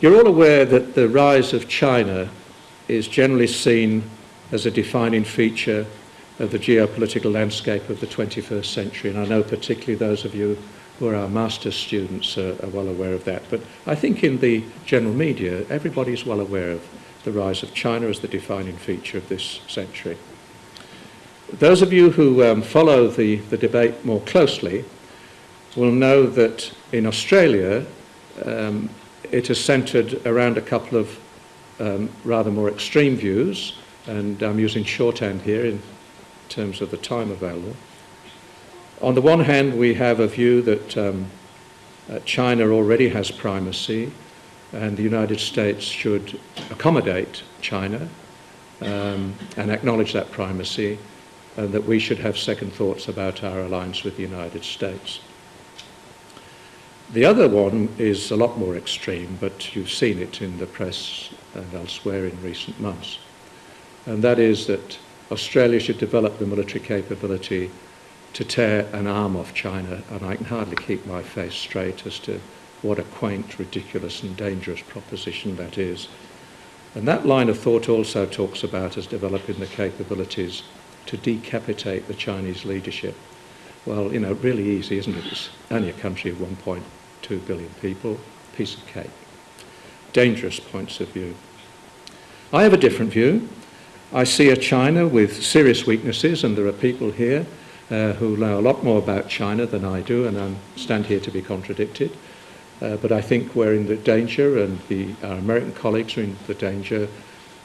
You're all aware that the rise of China is generally seen as a defining feature of the geopolitical landscape of the 21st century, and I know particularly those of you who are our master's students are, are well aware of that. But I think in the general media, everybody is well aware of the rise of China as the defining feature of this century. Those of you who um, follow the, the debate more closely will know that in Australia, um, it is centred around a couple of um, rather more extreme views, and I'm using shorthand here in terms of the time available. On the one hand, we have a view that um, uh, China already has primacy and the United States should accommodate China um, and acknowledge that primacy and that we should have second thoughts about our alliance with the United States. The other one is a lot more extreme, but you've seen it in the press and elsewhere in recent months. And that is that Australia should develop the military capability to tear an arm off China, and I can hardly keep my face straight as to what a quaint, ridiculous and dangerous proposition that is. And that line of thought also talks about us developing the capabilities to decapitate the Chinese leadership. Well, you know, really easy, isn't it? It's only a country of 1.2 billion people, piece of cake. Dangerous points of view. I have a different view. I see a China with serious weaknesses, and there are people here uh, who know a lot more about China than I do, and I stand here to be contradicted. Uh, but I think we're in the danger, and the, our American colleagues are in the danger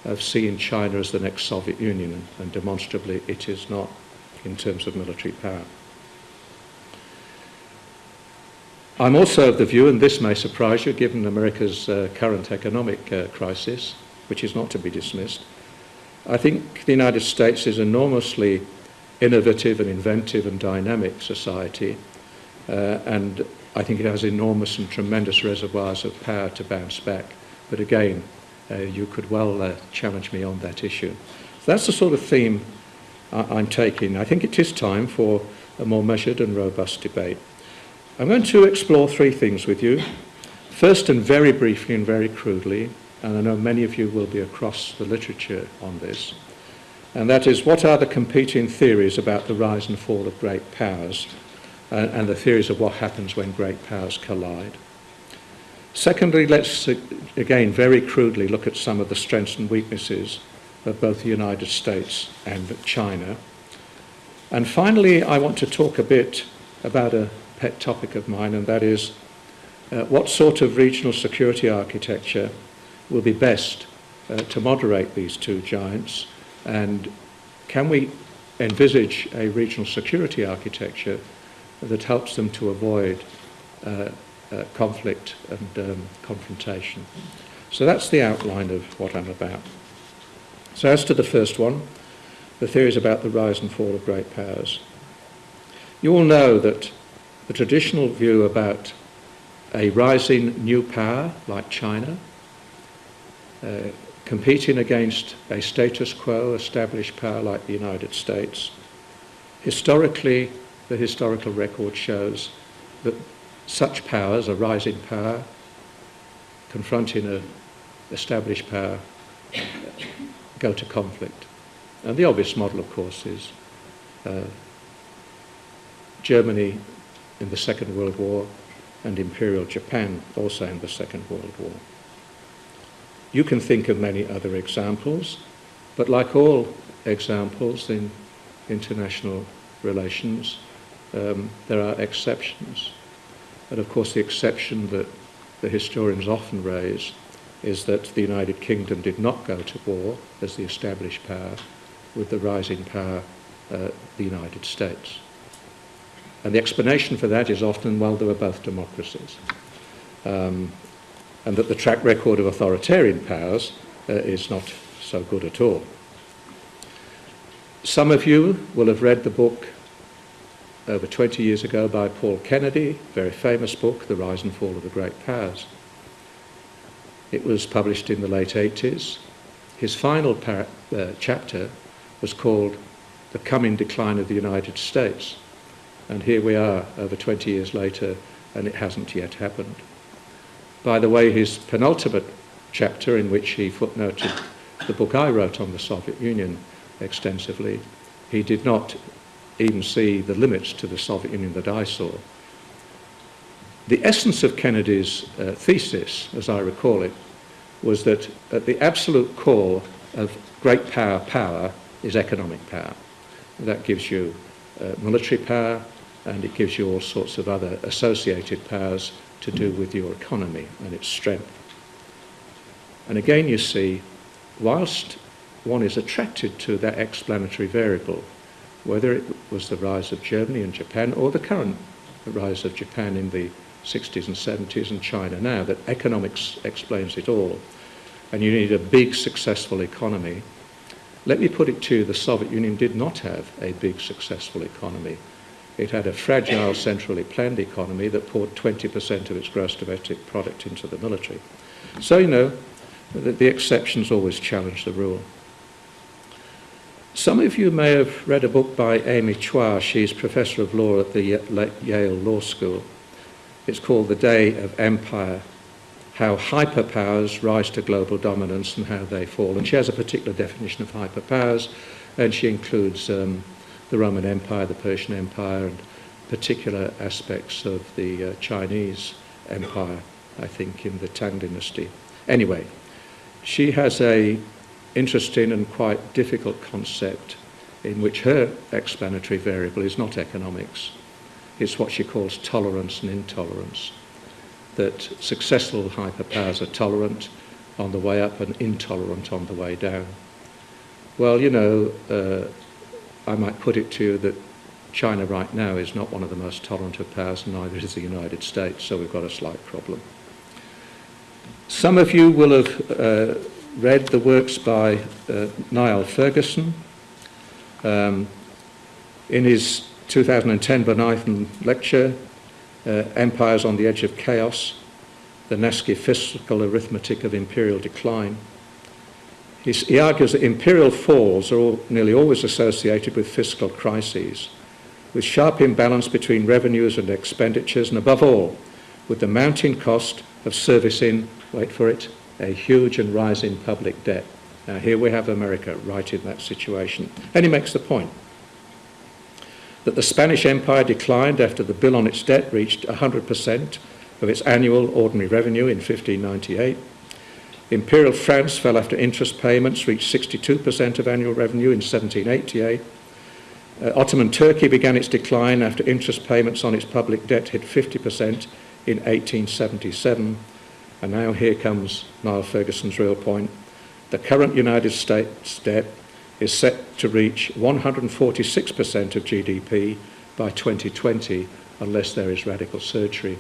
of seeing China as the next Soviet Union, and demonstrably it is not in terms of military power. I'm also of the view, and this may surprise you given America's uh, current economic uh, crisis, which is not to be dismissed, I think the United States is enormously innovative and inventive and dynamic society, uh, and I think it has enormous and tremendous reservoirs of power to bounce back. But again, uh, you could well uh, challenge me on that issue. So that's the sort of theme I- am taking. I think it is time for a more measured and robust debate. I'm going to explore three things with you. First, and very briefly and very crudely, and I know many of you will be across the literature on this, and that is what are the competing theories about the rise and fall of great powers uh, and the theories of what happens when great powers collide. Secondly, let's again very crudely look at some of the strengths and weaknesses of both the United States and China. And finally, I want to talk a bit about a pet topic of mine, and that is uh, what sort of regional security architecture will be best uh, to moderate these two giants and can we envisage a regional security architecture that helps them to avoid uh, uh, conflict and um, confrontation? So that's the outline of what I'm about. So as to the first one, the theories about the rise and fall of great powers. You all know that the traditional view about a rising new power like China uh, competing against a status quo established power like the United States. Historically, the historical record shows that such powers, a rising power, confronting an established power, go to conflict. And the obvious model, of course, is uh, Germany in the Second World War and Imperial Japan also in the Second World War. You can think of many other examples, but like all examples in international relations, um, there are exceptions. And of course, the exception that the historians often raise is that the United Kingdom did not go to war as the established power with the rising power, uh, the United States. And the explanation for that is often, well, they were both democracies. Um, and that the track record of authoritarian powers uh, is not so good at all. Some of you will have read the book over 20 years ago by Paul Kennedy, very famous book, The Rise and Fall of the Great Powers. It was published in the late 80s. His final uh, chapter was called The Coming Decline of the United States. And here we are over 20 years later, and it hasn't yet happened. By the way, his penultimate chapter, in which he footnoted the book I wrote on the Soviet Union extensively, he did not even see the limits to the Soviet Union that I saw. The essence of Kennedy's uh, thesis, as I recall it, was that at the absolute core of great power power is economic power. That gives you uh, military power and it gives you all sorts of other associated powers to do with your economy and its strength. And again you see, whilst one is attracted to that explanatory variable, whether it was the rise of Germany and Japan or the current rise of Japan in the 60s and 70s and China now, that economics explains it all, and you need a big successful economy. Let me put it to you, the Soviet Union did not have a big successful economy. It had a fragile, centrally planned economy that poured 20% of its gross domestic product into the military. So, you know, the, the exceptions always challenge the rule. Some of you may have read a book by Amy Chua. She's professor of law at the Yale Law School. It's called The Day of Empire, How Hyperpowers Rise to Global Dominance and How They Fall. And she has a particular definition of hyperpowers, and she includes um, the Roman Empire, the Persian Empire, and particular aspects of the uh, Chinese Empire, I think, in the Tang Dynasty. Anyway, she has a interesting and quite difficult concept in which her explanatory variable is not economics. It's what she calls tolerance and intolerance. That successful hyperpowers are tolerant on the way up and intolerant on the way down. Well, you know, uh, I might put it to you that China right now is not one of the most tolerant of powers, neither is the United States, so we've got a slight problem. Some of you will have uh, read the works by uh, Niall Ferguson. Um, in his 2010 Bonython lecture, uh, Empires on the Edge of Chaos, the Nasty Fiscal Arithmetic of Imperial Decline. He's, he argues that imperial falls are all, nearly always associated with fiscal crises, with sharp imbalance between revenues and expenditures, and above all, with the mounting cost of servicing, wait for it, a huge and rising public debt. Now, here we have America right in that situation. And he makes the point that the Spanish Empire declined after the bill on its debt reached 100% of its annual ordinary revenue in 1598. Imperial France fell after interest payments reached 62% of annual revenue in 1788. Uh, Ottoman Turkey began its decline after interest payments on its public debt hit 50% in 1877. And now here comes Niall Ferguson's real point. The current United States debt is set to reach 146% of GDP by 2020 unless there is radical surgery.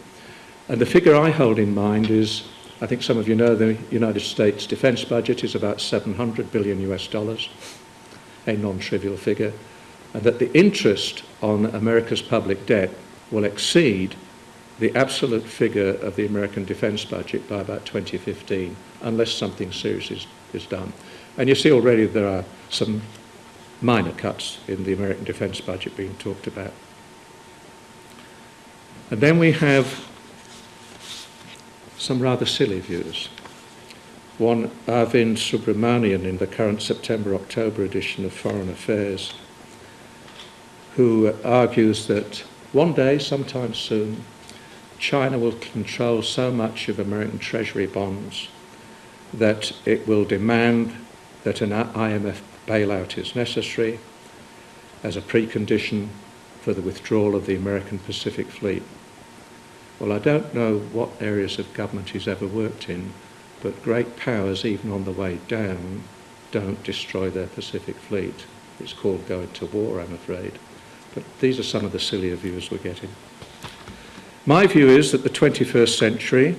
And the figure I hold in mind is, I think some of you know the United States defense budget is about 700 billion US dollars, a non-trivial figure, and that the interest on America's public debt will exceed the absolute figure of the American defense budget by about 2015, unless something serious is, is done. And you see already there are some minor cuts in the American defense budget being talked about. And then we have some rather silly views. One, Arvind Subramanian in the current September-October edition of Foreign Affairs, who uh, argues that one day, sometime soon, China will control so much of American Treasury bonds that it will demand that an IMF bailout is necessary as a precondition for the withdrawal of the American Pacific Fleet. Well, I don't know what areas of government he's ever worked in, but great powers, even on the way down, don't destroy their Pacific Fleet. It's called going to war, I'm afraid. But these are some of the sillier views we're getting. My view is that the 21st century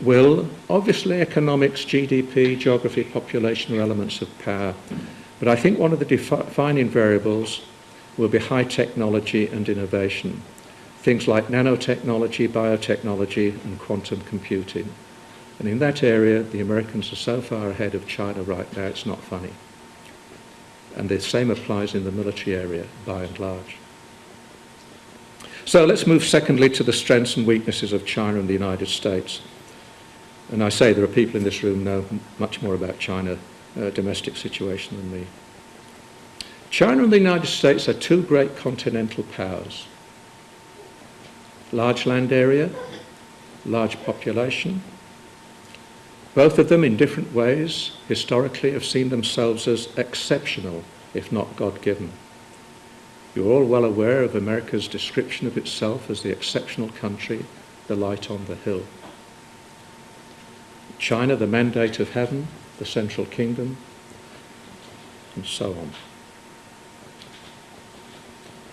will, obviously economics, GDP, geography, population are elements of power, but I think one of the defining variables will be high technology and innovation. Things like nanotechnology, biotechnology and quantum computing. And in that area, the Americans are so far ahead of China right now, it's not funny. And the same applies in the military area, by and large. So let's move secondly to the strengths and weaknesses of China and the United States. And I say there are people in this room who know much more about China uh, domestic situation than me. China and the United States are two great continental powers. Large land area, large population. Both of them, in different ways, historically have seen themselves as exceptional, if not God-given. You're all well aware of America's description of itself as the exceptional country, the light on the hill. China, the mandate of heaven, the central kingdom, and so on.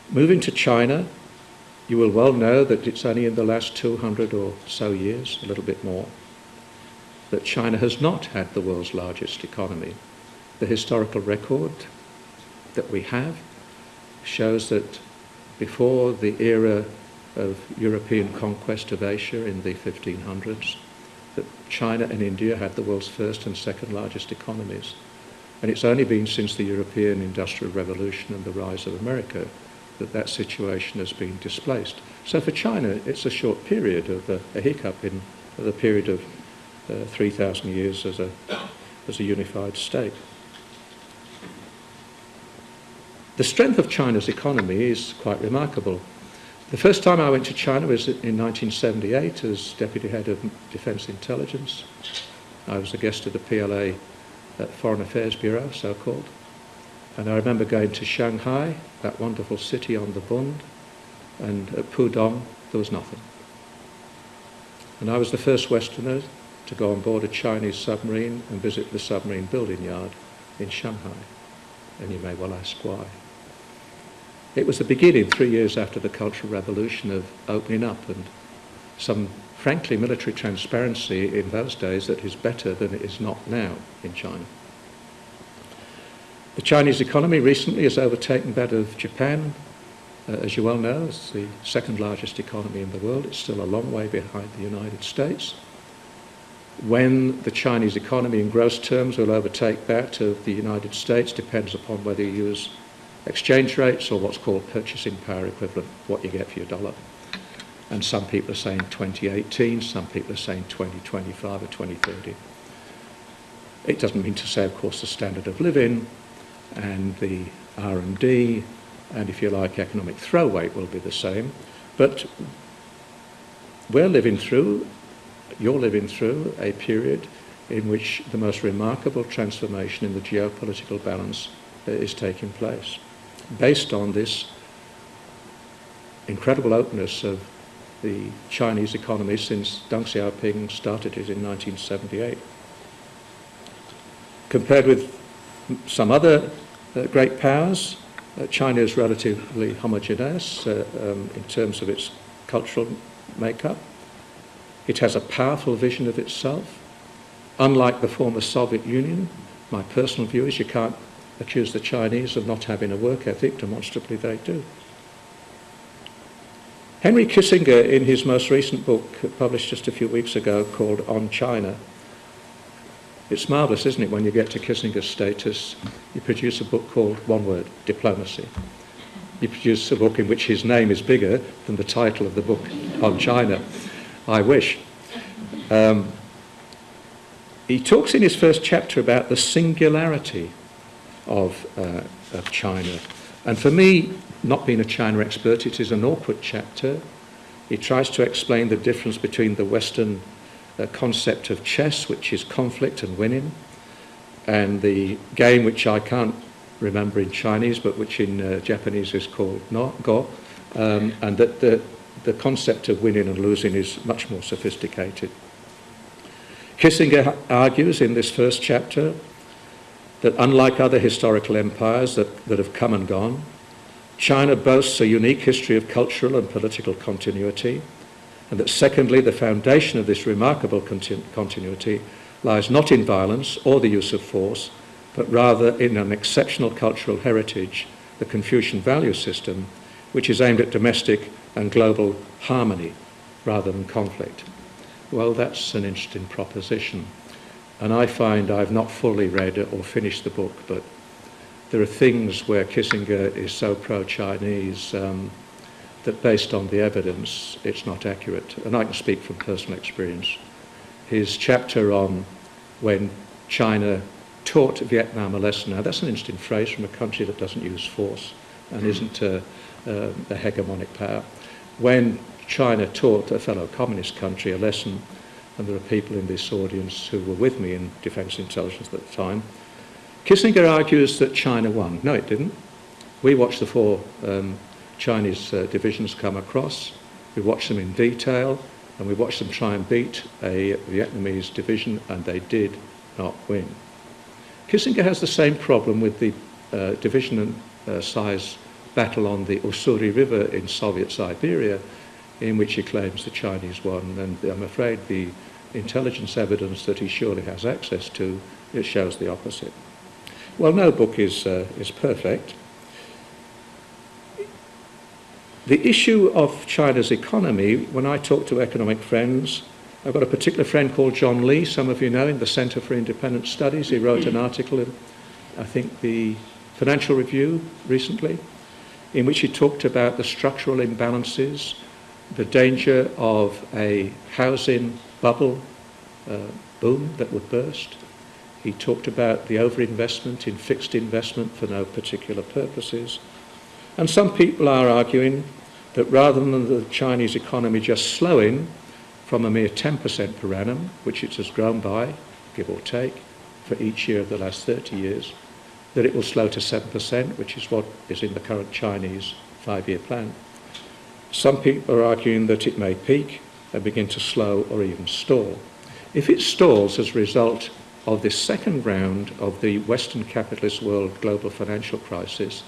Moving to China, you will well know that it's only in the last 200 or so years, a little bit more, that China has not had the world's largest economy. The historical record that we have shows that before the era of European conquest of Asia in the 1500s, that China and India had the world's first and second largest economies. And it's only been since the European Industrial Revolution and the rise of America that that situation has been displaced. So for China, it's a short period of a, hiccup in the period of uh, 3,000 years as a, as a unified state. The strength of China's economy is quite remarkable. The first time I went to China was in 1978 as Deputy Head of Defence Intelligence. I was a guest of the PLA Foreign Affairs Bureau, so-called. And I remember going to Shanghai, that wonderful city on the Bund, and at Pudong, there was nothing. And I was the first Westerner to go on board a Chinese submarine and visit the submarine building yard in Shanghai. And you may well ask why. It was the beginning, three years after the Cultural Revolution, of opening up and some, frankly, military transparency in those days that is better than it is not now in China. The Chinese economy recently has overtaken that of Japan. Uh, as you well know, it's the second largest economy in the world. It's still a long way behind the United States. When the Chinese economy in gross terms will overtake that of the United States depends upon whether you use exchange rates or what's called purchasing power equivalent, what you get for your dollar. And some people are saying 2018, some people are saying 2025 or 2030. It doesn't mean to say, of course, the standard of living and the R&D and, if you like, economic throw weight will be the same. But we're living through, you're living through a period in which the most remarkable transformation in the geopolitical balance uh, is taking place based on this incredible openness of the Chinese economy since Deng Xiaoping started it in 1978. Compared with some other great powers, uh, China is relatively homogeneous uh, um, in terms of its cultural makeup. It has a powerful vision of itself. Unlike the former Soviet Union, my personal view is you can't accuse the Chinese of not having a work ethic, demonstrably they do. Henry Kissinger, in his most recent book, published just a few weeks ago, called On China, it's marvellous, isn't it, when you get to Kissinger's status, you produce a book called, one word, Diplomacy. You produce a book in which his name is bigger than the title of the book on China. I wish. Um, he talks in his first chapter about the singularity of, uh, of China. And for me, not being a China expert, it is an awkward chapter. He tries to explain the difference between the Western uh, concept of chess, which is conflict and winning, and the game which I can't remember in Chinese, but which in uh, Japanese is called no, Go, um, and that the, the concept of winning and losing is much more sophisticated. Kissinger argues in this first chapter that unlike other historical empires that, that have come and gone, China boasts a unique history of cultural and political continuity, and that secondly, the foundation of this remarkable continu continuity lies not in violence or the use of force, but rather in an exceptional cultural heritage, the Confucian value system, which is aimed at domestic and global harmony rather than conflict. Well, that's an interesting proposition. And I find I've not fully read or finished the book, but there are things where Kissinger is so pro-Chinese um, that based on the evidence, it's not accurate. And I can speak from personal experience. his chapter on when China taught Vietnam a lesson. Now, that's an interesting phrase from a country that doesn't use force and hmm. isn't a, a, a hegemonic power. When China taught a fellow communist country a lesson, and there are people in this audience who were with me in defense intelligence at the time, Kissinger argues that China won. No, it didn't. We watched the four um, Chinese uh, divisions come across. We watched them in detail, and we watched them try and beat a Vietnamese division, and they did not win. Kissinger has the same problem with the uh, division uh, size battle on the Ussuri River in Soviet Siberia, in which he claims the Chinese won. And I'm afraid the intelligence evidence that he surely has access to it shows the opposite. Well, no book is, uh, is perfect. The issue of China's economy, when I talk to economic friends, I've got a particular friend called John Lee, some of you know, in the Centre for Independent Studies. He wrote an article in, I think, the Financial Review recently, in which he talked about the structural imbalances, the danger of a housing bubble uh, boom that would burst. He talked about the overinvestment in fixed investment for no particular purposes. And some people are arguing that rather than the Chinese economy just slowing from a mere 10% per annum, which it has grown by, give or take, for each year of the last 30 years, that it will slow to 7%, which is what is in the current Chinese five-year plan. Some people are arguing that it may peak and begin to slow or even stall. If it stalls as a result of this second round of the Western capitalist world global financial crisis,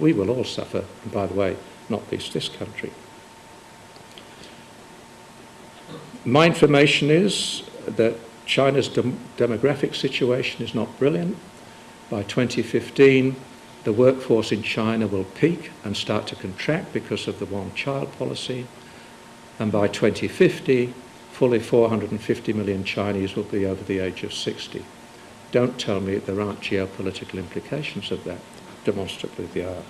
we will all suffer, and by the way, not least this country. My information is that China's dem demographic situation is not brilliant. By 2015, the workforce in China will peak and start to contract because of the one-child policy. And by 2050, fully 450 million Chinese will be over the age of 60. Don't tell me there aren't geopolitical implications of that. Demonstrably they are.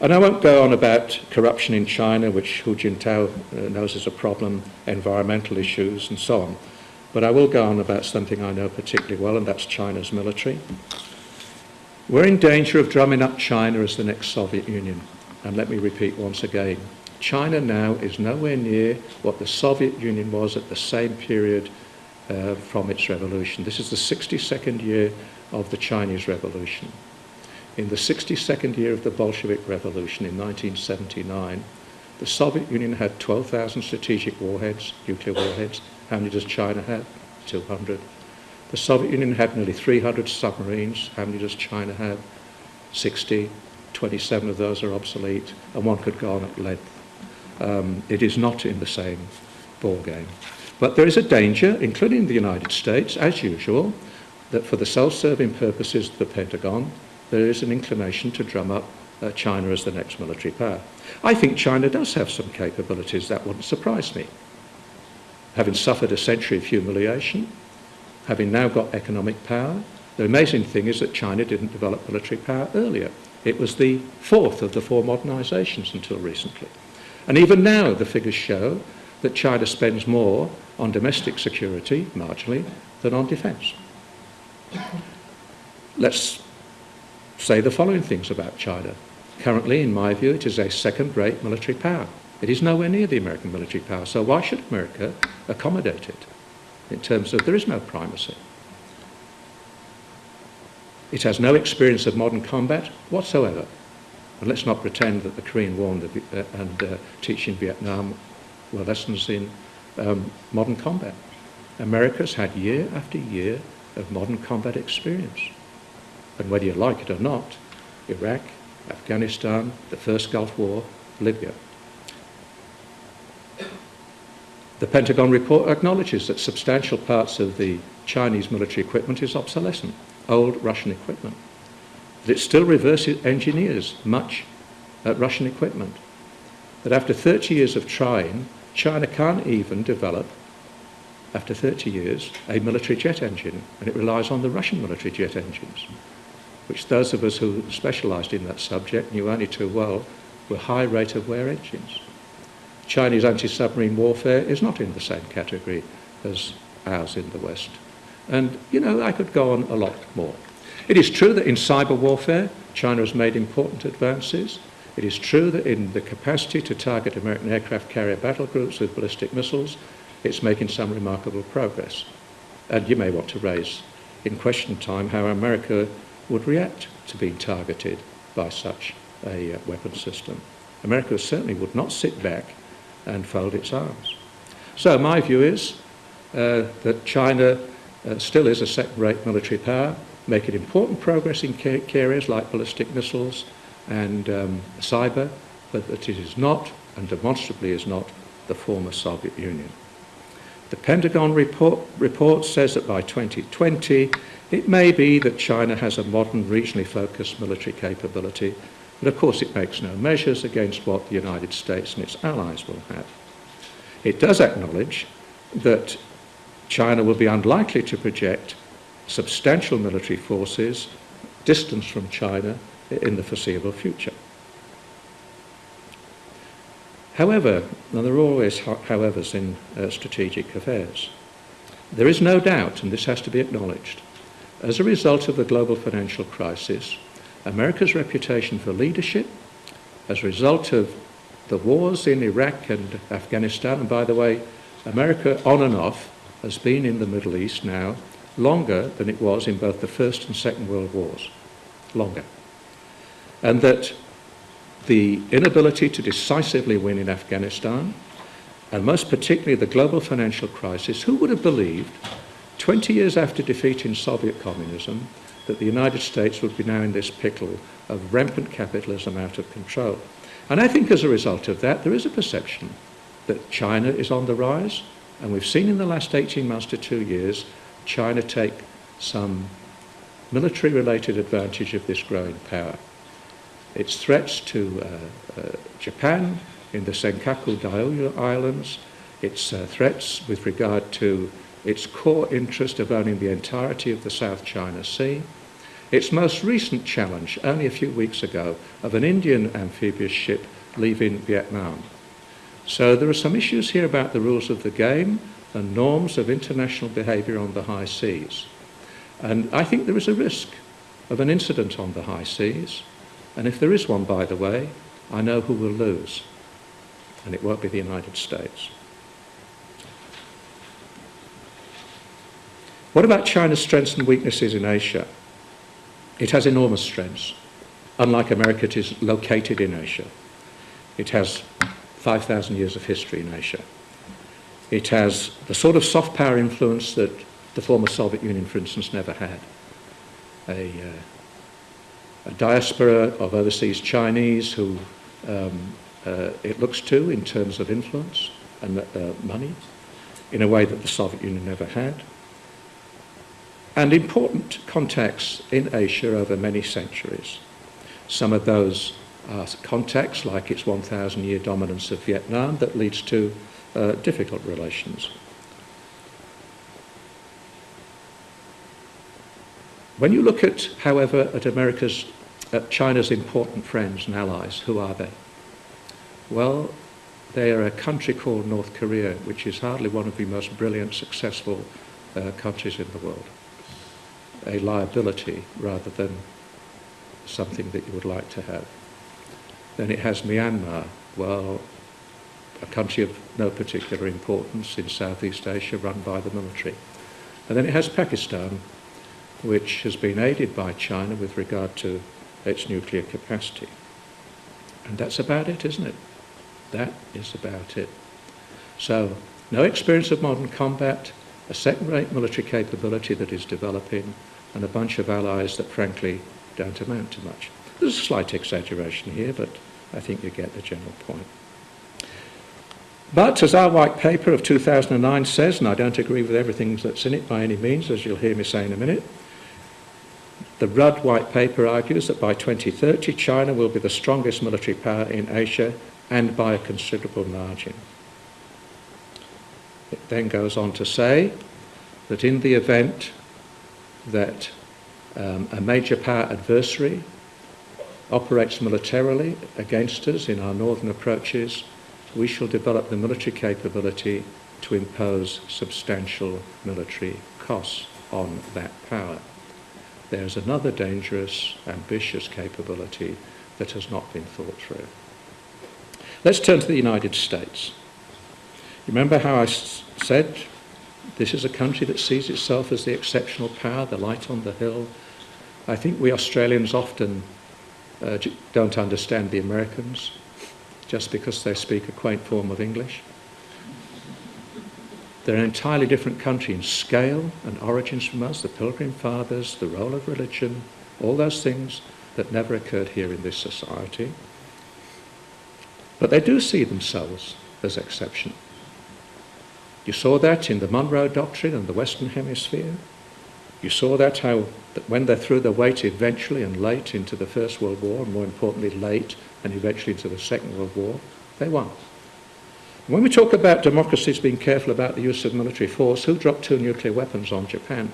And I won't go on about corruption in China, which Hu Jintao uh, knows is a problem, environmental issues, and so on. But I will go on about something I know particularly well, and that's China's military. We're in danger of drumming up China as the next Soviet Union. And let me repeat once again, China now is nowhere near what the Soviet Union was at the same period uh, from its revolution. This is the 62nd year of the Chinese Revolution. In the 62nd year of the Bolshevik Revolution in 1979, the Soviet Union had 12,000 strategic warheads, nuclear warheads. How many does China have? 200. The Soviet Union had nearly 300 submarines. How many does China have? 60. 27 of those are obsolete, and one could go on at length. Um, it is not in the same ball game. But there is a danger, including the United States, as usual, that for the self-serving purposes of the Pentagon, there is an inclination to drum up uh, China as the next military power. I think China does have some capabilities. That wouldn't surprise me. Having suffered a century of humiliation, having now got economic power, the amazing thing is that China didn't develop military power earlier. It was the fourth of the four modernizations until recently. And even now, the figures show that China spends more on domestic security, marginally, than on defense. Let's say the following things about China. Currently, in my view, it is a second-rate military power. It is nowhere near the American military power, so why should America accommodate it in terms of there is no primacy? It has no experience of modern combat whatsoever. And let's not pretend that the Korean War and, the, uh, uh, teaching Vietnam were lessons in um, modern combat. America's had year after year of modern combat experience. And whether you like it or not, Iraq, Afghanistan, the first Gulf War, Libya. The Pentagon report acknowledges that substantial parts of the Chinese military equipment is obsolescent, old Russian equipment. That it still reverse engineers much Russian equipment. That after 30 years of trying, China can't even develop, after 30 years, a military jet engine, and it relies on the Russian military jet engines which those of us who specialised in that subject knew only too well were high rate of wear engines. Chinese anti-submarine warfare is not in the same category as ours in the West. And, you know, I could go on a lot more. It is true that in cyber warfare, China has made important advances. It is true that in the capacity to target American aircraft carrier battle groups with ballistic missiles, it's making some remarkable progress. And you may want to raise in question time how America would react to being targeted by such a uh, weapon system. America certainly would not sit back and fold its arms. So my view is uh, that China uh, still is a second-rate military power, making important progress in areas like ballistic missiles and um, cyber, but that it is not, and demonstrably is not, the former Soviet Union. The Pentagon report, report says that by 2020, it may be that China has a modern, regionally focused military capability, but of course it makes no measures against what the United States and its allies will have. It does acknowledge that China will be unlikely to project substantial military forces distant from China in the foreseeable future. However, and there are always howevers in uh, strategic affairs, there is no doubt, and this has to be acknowledged, as a result of the global financial crisis, America's reputation for leadership, as a result of the wars in Iraq and Afghanistan, and by the way, America on and off has been in the Middle East now longer than it was in both the First and Second World Wars. Longer. And that the inability to decisively win in Afghanistan, and most particularly the global financial crisis, who would have believed 20 years after defeating Soviet communism that the United States would be now in this pickle of rampant capitalism out of control? And I think as a result of that, there is a perception that China is on the rise, and we've seen in the last 18 months to two years China take some military-related advantage of this growing power. Its threats to uh, uh, Japan in the Senkaku Diaoyu Islands, its uh, threats with regard to its core interest of owning the entirety of the South China Sea, its most recent challenge, only a few weeks ago, of an Indian amphibious ship leaving Vietnam. So there are some issues here about the rules of the game and norms of international behaviour on the high seas. And I think there is a risk of an incident on the high seas. And if there is one, by the way, I know who will lose. And it won't be the United States. What about China's strengths and weaknesses in Asia? It has enormous strengths. Unlike America, it is located in Asia. It has 5,000 years of history in Asia. It has the sort of soft power influence that the former Soviet Union, for instance, never had. A, uh, a diaspora of overseas Chinese who um, uh, it looks to in terms of influence and uh, money in a way that the Soviet Union never had. And important contacts in Asia over many centuries. Some of those uh, context, like its 1,000 year dominance of Vietnam, that leads to uh, difficult relations. When you look at, however, at America's, at China's important friends and allies, who are they? Well, they are a country called North Korea, which is hardly one of the most brilliant, successful uh, countries in the world. A liability rather than something that you would like to have. Then it has Myanmar, well, a country of no particular importance in Southeast Asia run by the military. And then it has Pakistan, which has been aided by China with regard to its nuclear capacity. And that's about it, isn't it? That is about it. So, no experience of modern combat, a second-rate military capability that is developing, and a bunch of allies that frankly don't amount to much. There's a slight exaggeration here, but I think you get the general point. But as our white paper of 2009 says, and I don't agree with everything that's in it by any means, as you'll hear me say in a minute, the Rudd white paper argues that by 2030 China will be the strongest military power in Asia and by a considerable margin. It then goes on to say that in the event that um, a major power adversary operates militarily against us in our northern approaches, we shall develop the military capability to impose substantial military costs on that power. There's another dangerous, ambitious capability that has not been thought through. Let's turn to the United States. Remember how I said this is a country that sees itself as the exceptional power, the light on the hill. I think we Australians often uh, don't understand the Americans just because they speak a quaint form of English. They're an entirely different country in scale and origins from us, the Pilgrim Fathers, the role of religion, all those things that never occurred here in this society. But they do see themselves as exceptional. You saw that in the Monroe Doctrine and the Western Hemisphere. You saw that how that when they threw their weight eventually and late into the First World War, and more importantly late and eventually into the Second World War, they won. When we talk about democracies being careful about the use of military force, who dropped two nuclear weapons on Japan?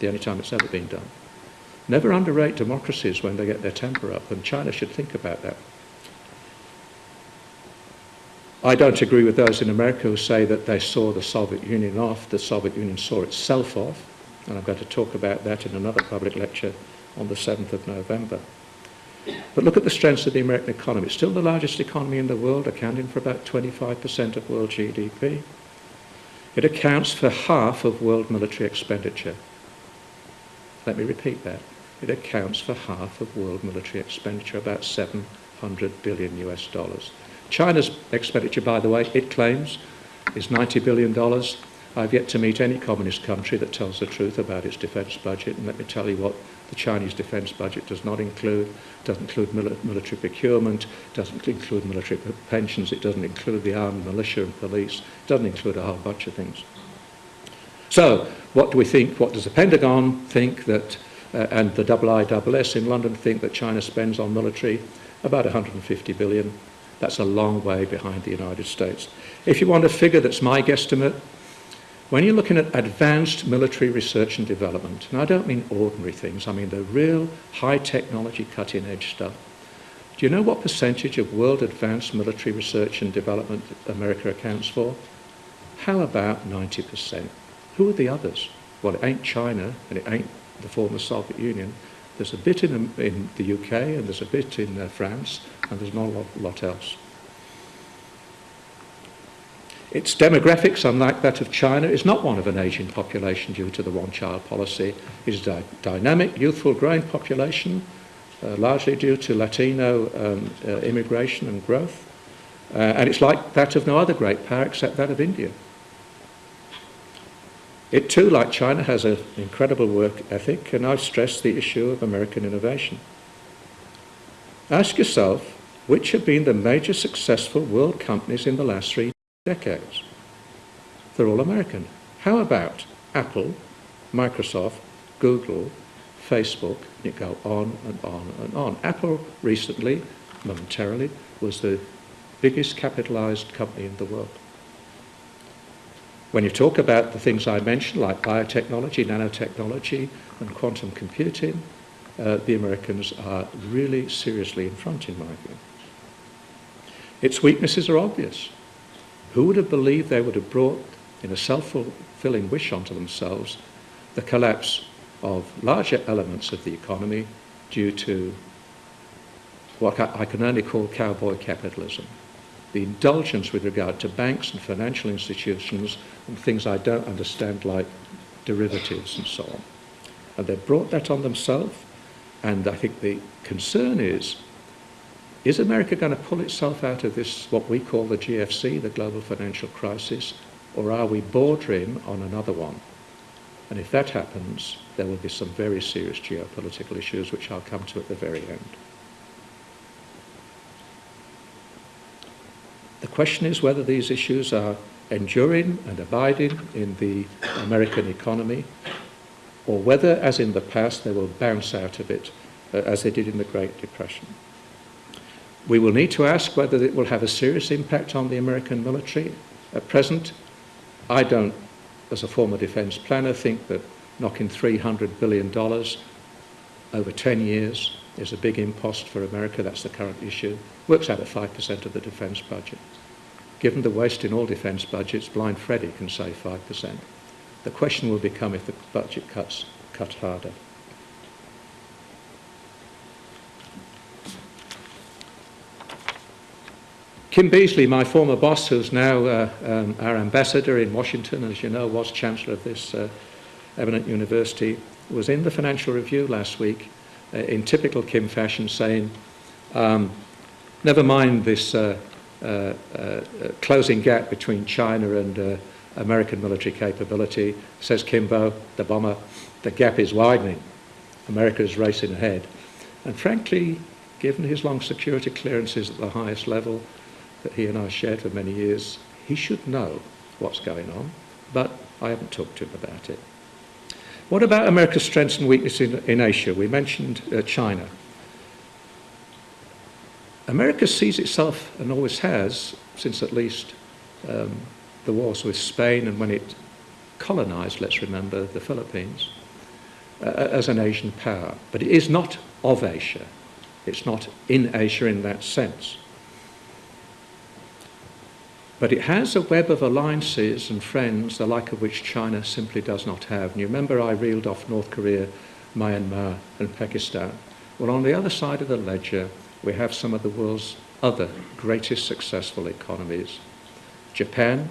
The only time it's ever been done. Never underrate democracies when they get their temper up, and China should think about that. I don't agree with those in America who say that they saw the Soviet Union off. The Soviet Union saw itself off, and I'm going to talk about that in another public lecture on the 7th of November. But look at the strengths of the American economy. It's still the largest economy in the world, accounting for about 25% of world GDP. It accounts for half of world military expenditure. Let me repeat that. It accounts for half of world military expenditure, about 700 billion US dollars. China's expenditure, by the way, it claims, is $90 billion. I've yet to meet any communist country that tells the truth about its defence budget, and let me tell you what the Chinese defence budget does not include. It doesn't include mili military procurement, doesn't include military pensions, it doesn't include the armed militia and police, it doesn't include a whole bunch of things. So, what do we think? What does the Pentagon think that, uh, and the IISS in London think that China spends on military? About 150 billion. That's a long way behind the United States. If you want a figure that's my guesstimate, when you're looking at advanced military research and development, and I don't mean ordinary things, I mean the real high technology cutting edge stuff, do you know what percentage of world advanced military research and development America accounts for? How about 90%? Who are the others? Well, it ain't China and it ain't the former Soviet Union. There's a bit in, in the UK and there's a bit in uh, France and there's not a lot, lot else. Its demographics, unlike that of China, is not one of an aging population due to the one-child policy. It is a dynamic, youthful, growing population, uh, largely due to Latino um, uh, immigration and growth. Uh, and it's like that of no other great power except that of India. It too, like China, has an incredible work ethic, and I've stressed the issue of American innovation. Ask yourself, which have been the major successful world companies in the last three decades. They're all American. How about Apple, Microsoft, Google, Facebook, and you go on and on and on. Apple recently, momentarily, was the biggest capitalized company in the world. When you talk about the things I mentioned, like biotechnology, nanotechnology, and quantum computing, uh, the Americans are really seriously in front, in my view. Its weaknesses are obvious. Who would have believed they would have brought, in a self-fulfilling wish onto themselves, the collapse of larger elements of the economy due to what I can only call cowboy capitalism. The indulgence with regard to banks and financial institutions and things I don't understand like derivatives and so on. And they brought that on themselves and I think the concern is is America going to pull itself out of this, what we call the GFC, the global financial crisis, or are we bordering on another one? And if that happens, there will be some very serious geopolitical issues, which I'll come to at the very end. The question is whether these issues are enduring and abiding in the American economy, or whether, as in the past, they will bounce out of it, uh, as they did in the Great Depression. We will need to ask whether it will have a serious impact on the American military. At present, I don't, as a former defence planner, think that knocking $300 billion over 10 years is a big impost for America. That's the current issue. Works out at 5% of the defence budget. given the waste in all defence budgets, blind Freddy can save 5%. The question will become if the budget cuts cut harder. Kim Beazley, my former boss, who's now uh, um, our ambassador in Washington, as you know, was chancellor of this uh, eminent university, was in the Financial Review last week uh, in typical Kim fashion saying, um, never mind this uh, uh, uh, closing gap between China and American military capability, says Kimbo, the bomber, the gap is widening. America is racing ahead. And frankly, given his long security clearances at the highest level, that he and I shared for many years, he should know what's going on, but I haven't talked to him about it. What about America's strengths and weaknesses in, in Asia? We mentioned uh, China. America sees itself, and always has, since at least um, the wars with Spain and when it colonized, let's remember, the Philippines, uh, as an Asian power. But it is not of Asia. It's not in Asia in that sense. But it has a web of alliances and friends, the like of which China simply does not have. And you remember I reeled off North Korea, Myanmar, and Pakistan. Well, on the other side of the ledger, we have some of the world's other greatest successful economies. Japan,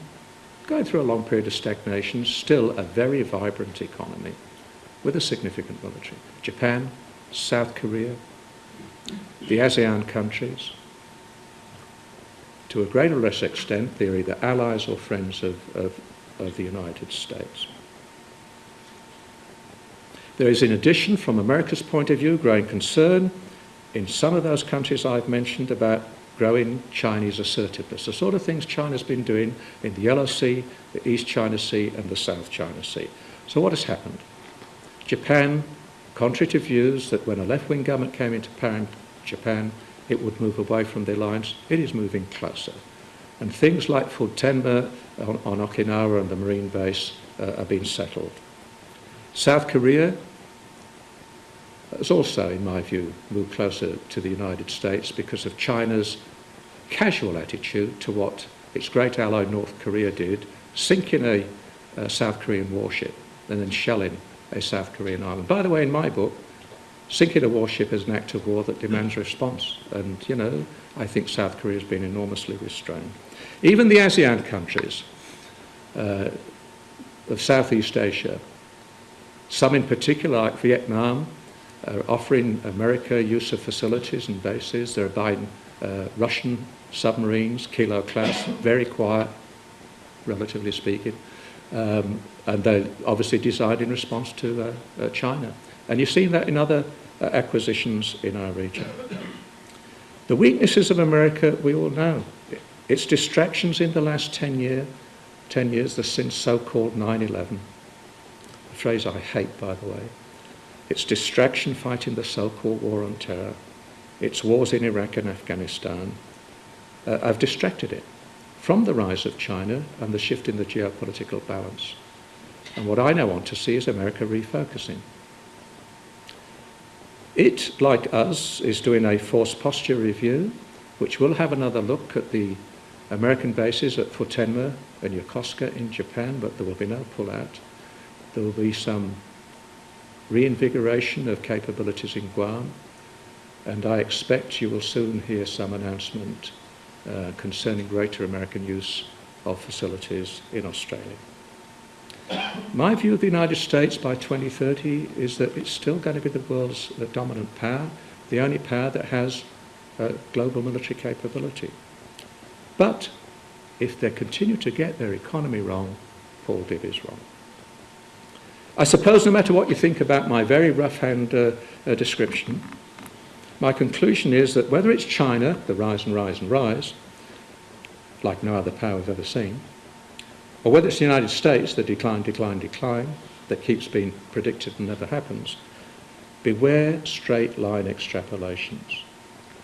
going through a long period of stagnation, still a very vibrant economy with a significant military. Japan, South Korea, the ASEAN countries, to a greater or less extent, they're either allies or friends of, of, of the United States. There is, in addition, from America's point of view, growing concern in some of those countries I've mentioned about growing Chinese assertiveness, the sort of things China's been doing in the Yellow Sea, the East China Sea, and the South China Sea. So what has happened? Japan, contrary to views that when a left-wing government came into power in Japan, it would move away from the alliance. It is moving closer. And things like Futenma on, on Okinawa and the Marine base uh, are being settled. South Korea has also, in my view, moved closer to the United States because of China's casual attitude to what its great ally North Korea did, sinking a, a South Korean warship and then shelling a South Korean island. By the way, in my book, Sinking a warship is an act of war that demands response. And, you know, I think South Korea has been enormously restrained. Even the ASEAN countries uh, of Southeast Asia, some in particular, like Vietnam, offering America use of facilities and bases. They're buying uh, Russian submarines, Kilo class, very quiet, relatively speaking. Um, and they're obviously designed in response to uh, uh, China. And you've seen that in other acquisitions in our region. The weaknesses of America, we all know. Its distractions in the last 10, year, 10 years, the since so-called 9-11, a phrase I hate, by the way. Its distraction fighting the so-called war on terror, its wars in Iraq and Afghanistan, uh, have distracted it from the rise of China and the shift in the geopolitical balance. And what I now want to see is America refocusing. It, like us, is doing a force posture review, which will have another look at the American bases at Futenma and Yokosuka in Japan, but there will be no pull-out. There will be some reinvigoration of capabilities in Guam, and I expect you will soon hear some announcement uh, concerning greater American use of facilities in Australia. My view of the United States by 2030 is that it's still going to be the world's the dominant power, the only power that has uh, global military capability. But if they continue to get their economy wrong, Paul Dibb is wrong. I suppose no matter what you think about my very rough-hand uh, uh, description, my conclusion is that whether it's China, the rise and rise and rise, like no other power we've ever seen, or whether it's the United States, the decline, decline, decline, that keeps being predicted and never happens, beware straight line extrapolations.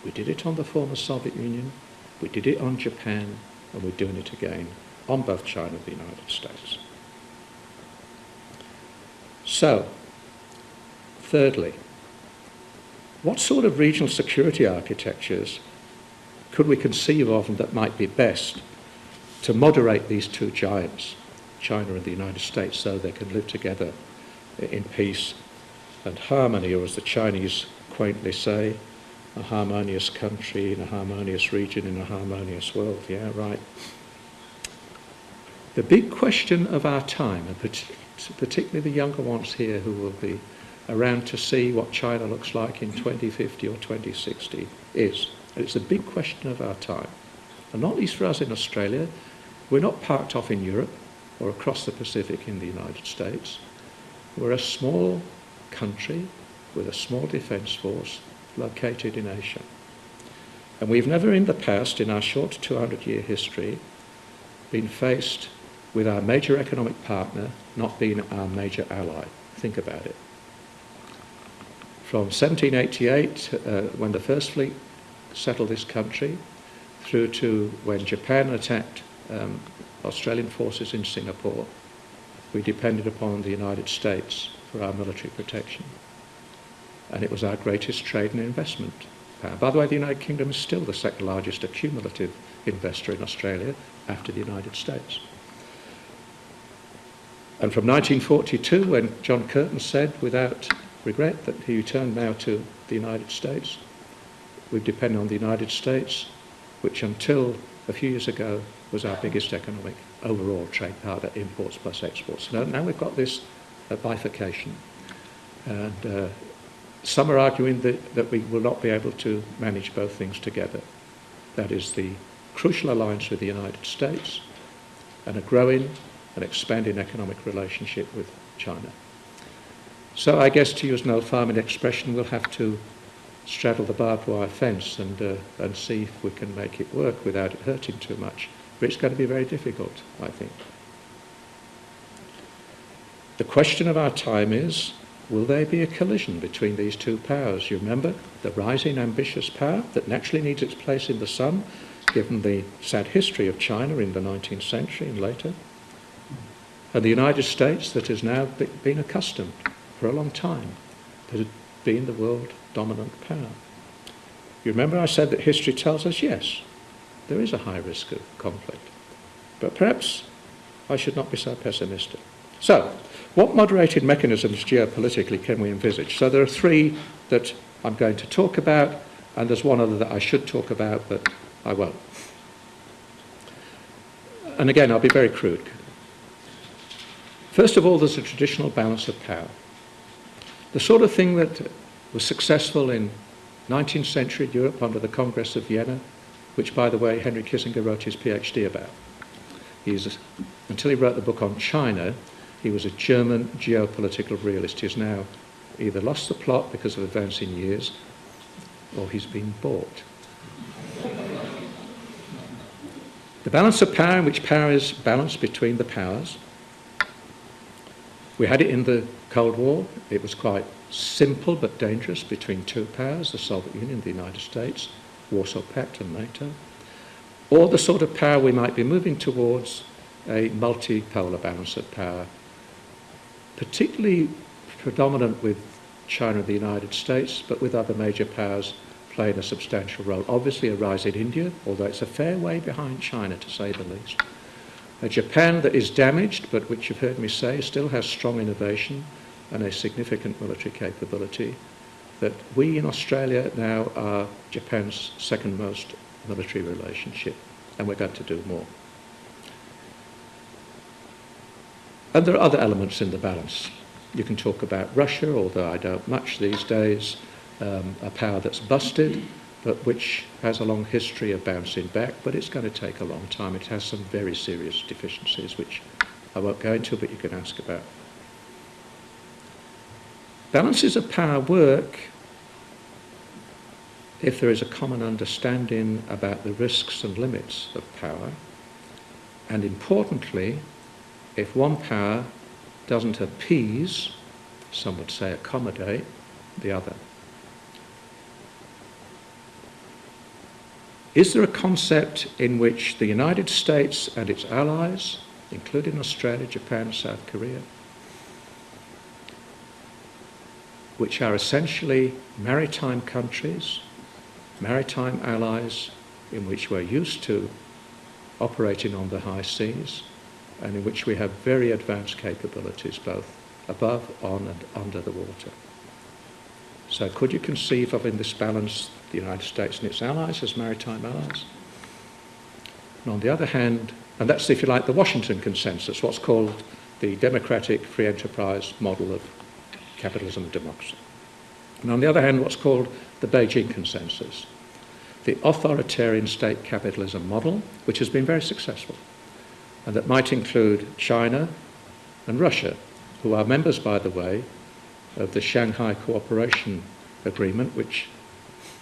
We did it on the former Soviet Union, we did it on Japan, and we're doing it again on both China and the United States. So, thirdly, what sort of regional security architectures could we conceive of that might be best to moderate these two giants, China and the United States, so they can live together in peace and harmony, or as the Chinese quaintly say, a harmonious country in a harmonious region in a harmonious world. Yeah, right. The big question of our time, and particularly the younger ones here who will be around to see what China looks like in 2050 or 2060, is, and it's a big question of our time, and not least for us in Australia, we're not parked off in Europe or across the Pacific in the United States. We're a small country with a small defence force located in Asia. And we've never in the past, in our short 200 year history, been faced with our major economic partner not being our major ally. Think about it. From 1788, uh, when the First Fleet settled this country, through to when Japan attacked um, Australian forces in Singapore, we depended upon the United States for our military protection. And it was our greatest trade and investment power. By the way, the United Kingdom is still the second largest accumulative investor in Australia after the United States. And from 1942, when John Curtin said without regret that he returned now to the United States, we've depended on the United States, which until a few years ago was our biggest economic overall trade partner, imports plus exports. Now, now we've got this uh, bifurcation. And uh, some are arguing that, that we will not be able to manage both things together. That is the crucial alliance with the United States and a growing and expanding economic relationship with China. So I guess to use an old farming expression, we'll have to straddle the barbed wire fence and, uh, and see if we can make it work without it hurting too much. But it's going to be very difficult, I think. The question of our time is, will there be a collision between these two powers? You remember the rising ambitious power that naturally needs its place in the sun, given the sad history of China in the 19th century and later, and the United States that has now been accustomed for a long time to being the world dominant power. You remember I said that history tells us, yes, there is a high risk of conflict. But perhaps I should not be so pessimistic. So, what moderated mechanisms geopolitically can we envisage? So there are three that I'm going to talk about, and there's one other that I should talk about, but I won't. And again, I'll be very crude. First of all, there's a traditional balance of power. The sort of thing that was successful in 19th century Europe under the Congress of Vienna, which, by the way, Henry Kissinger wrote his PhD about. He's, until he wrote the book on China, he was a German geopolitical realist. He's now either lost the plot because of advancing years, or he's been bought. the balance of power in which power is balanced between the powers. We had it in the Cold War. It was quite simple but dangerous between two powers, the Soviet Union, the United States, Warsaw Pact and NATO, or the sort of power we might be moving towards a multipolar balance of power, particularly predominant with China and the United States, but with other major powers playing a substantial role. Obviously a rise in India, although it's a fair way behind China to say the least. A Japan that is damaged, but which you've heard me say still has strong innovation and a significant military capability, that we in Australia now are Japan's second most military relationship, and we're going to do more. And there are other elements in the balance. You can talk about Russia, although I don't much these days, um, a power that's busted, but which has a long history of bouncing back, but it's going to take a long time. It has some very serious deficiencies, which I won't go into, but you can ask about. Balances of power work if there is a common understanding about the risks and limits of power, and importantly, if one power doesn't appease, some would say accommodate, the other. Is there a concept in which the United States and its allies, including Australia, Japan, and South Korea, which are essentially maritime countries, maritime allies in which we're used to operating on the high seas and in which we have very advanced capabilities both above, on and under the water. So could you conceive of in this balance the United States and its allies as maritime allies? And on the other hand, and that's if you like the Washington consensus, what's called the democratic free enterprise model of capitalism and democracy. And on the other hand, what's called the Beijing consensus, the authoritarian state capitalism model, which has been very successful, and that might include China and Russia, who are members, by the way, of the Shanghai Cooperation Agreement, which,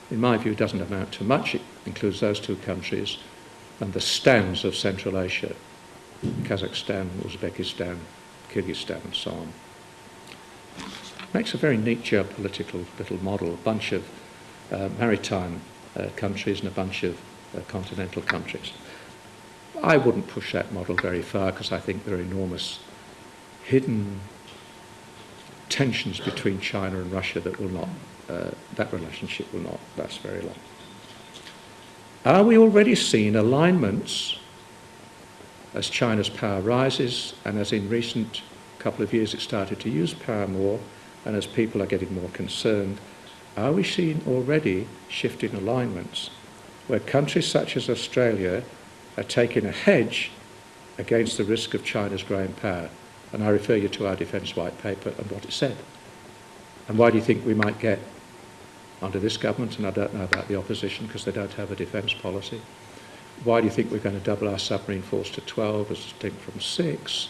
in my view, doesn't amount to much. It includes those two countries and the stands of Central Asia, Kazakhstan, Uzbekistan, Kyrgyzstan, and so on. Makes a very neat geopolitical little model, a bunch of uh, maritime uh, countries and a bunch of uh, continental countries. I wouldn't push that model very far because I think there are enormous hidden tensions between China and Russia that will not, uh, that relationship will not last very long. Are we already seeing alignments as China's power rises and as in recent couple of years it started to use power more and as people are getting more concerned, are we seeing already shifting alignments where countries such as Australia are taking a hedge against the risk of China's growing power? And I refer you to our Defence White Paper and what it said. And why do you think we might get under this government, and I don't know about the opposition because they don't have a defence policy, why do you think we're going to double our submarine force to 12 as distinct from 6?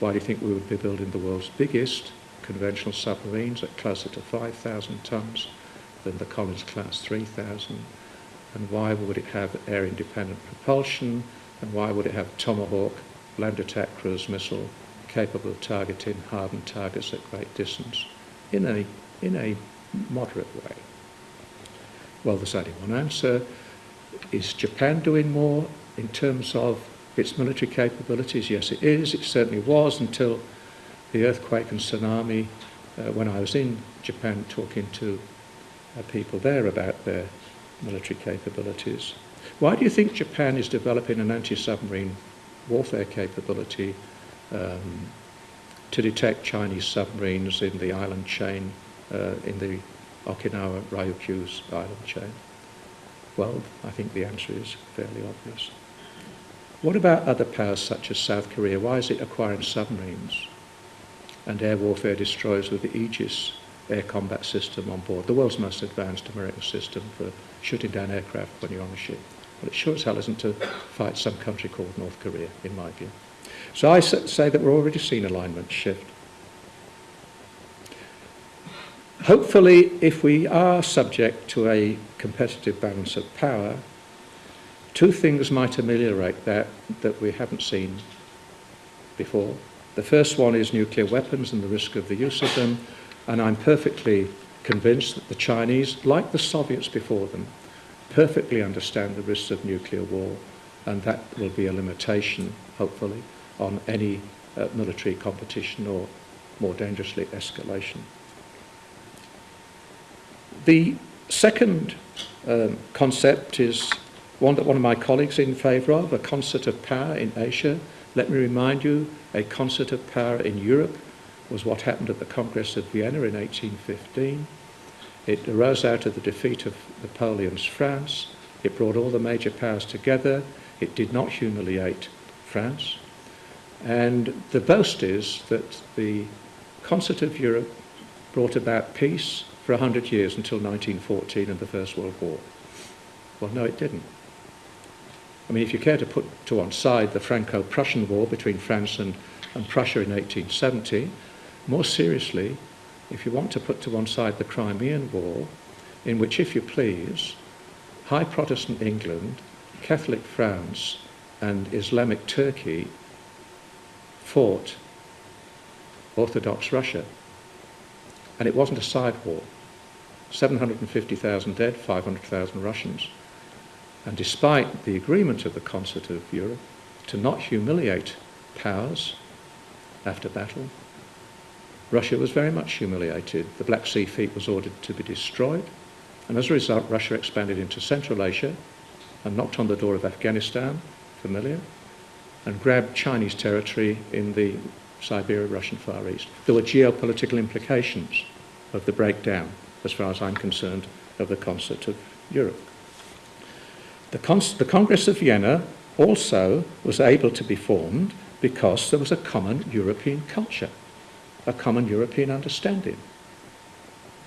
Why do you think we would be building the world's biggest conventional submarines at closer to 5,000 tonnes than the Collins class 3,000? And why would it have air-independent propulsion? And why would it have Tomahawk land attack cruise missile capable of targeting hardened targets at great distance in a, in a moderate way? Well, there's only one answer. Is Japan doing more in terms of its military capabilities? Yes, it is. It certainly was until the earthquake and tsunami uh, when I was in Japan talking to uh, people there about their military capabilities. Why do you think Japan is developing an anti-submarine warfare capability um, to detect Chinese submarines in the island chain, Uh, in the Okinawa Ryukyu's island chain? Well, I think the answer is fairly obvious. What about other powers such as South Korea? Why is it acquiring submarines and air warfare destroyers with the Aegis air combat system on board, the world's most advanced American system for shooting down aircraft when you're on a ship? Well, it sure as hell isn't to fight some country called North Korea, in my view. So I say that we're already seeing alignment shift. Hopefully, if we are subject to a competitive balance of power, two things might ameliorate that that we haven't seen before. The first one is nuclear weapons and the risk of the use of them, and I'm perfectly convinced that the Chinese, like the Soviets before them, perfectly understand the risks of nuclear war, and that will be a limitation, hopefully, on any uh, military competition or, more dangerously, escalation. The second um, concept is one that one of my colleagues is in favour of, a concert of power in Asia. Let me remind you, a concert of power in Europe was what happened at the Congress of Vienna in 1815. It arose out of the defeat of Napoleon's France. It brought all the major powers together. It did not humiliate France. And the boast is that the concert of Europe brought about peace for 100 years until 1914 and the First World War. Well, no, it didn't. I mean, if you care to put to one side the Franco-Prussian War between France and, and Prussia in 1870, more seriously, if you want to put to one side the Crimean War, in which, if you please, high Protestant England, Catholic France, and Islamic Turkey fought Orthodox Russia. And it wasn't a side war. 750,000 dead, 500,000 Russians. And despite the agreement of the Concert of Europe to not humiliate powers after battle, Russia was very much humiliated. The Black Sea fleet was ordered to be destroyed, and as a result, Russia expanded into Central Asia and knocked on the door of Afghanistan, familiar, and grabbed Chinese territory in the Siberia-Russian Far East. There were geopolitical implications of the breakdown, as far as I'm concerned, of the concert of Europe. The, the Congress of Vienna also was able to be formed because there was a common European culture, a common European understanding.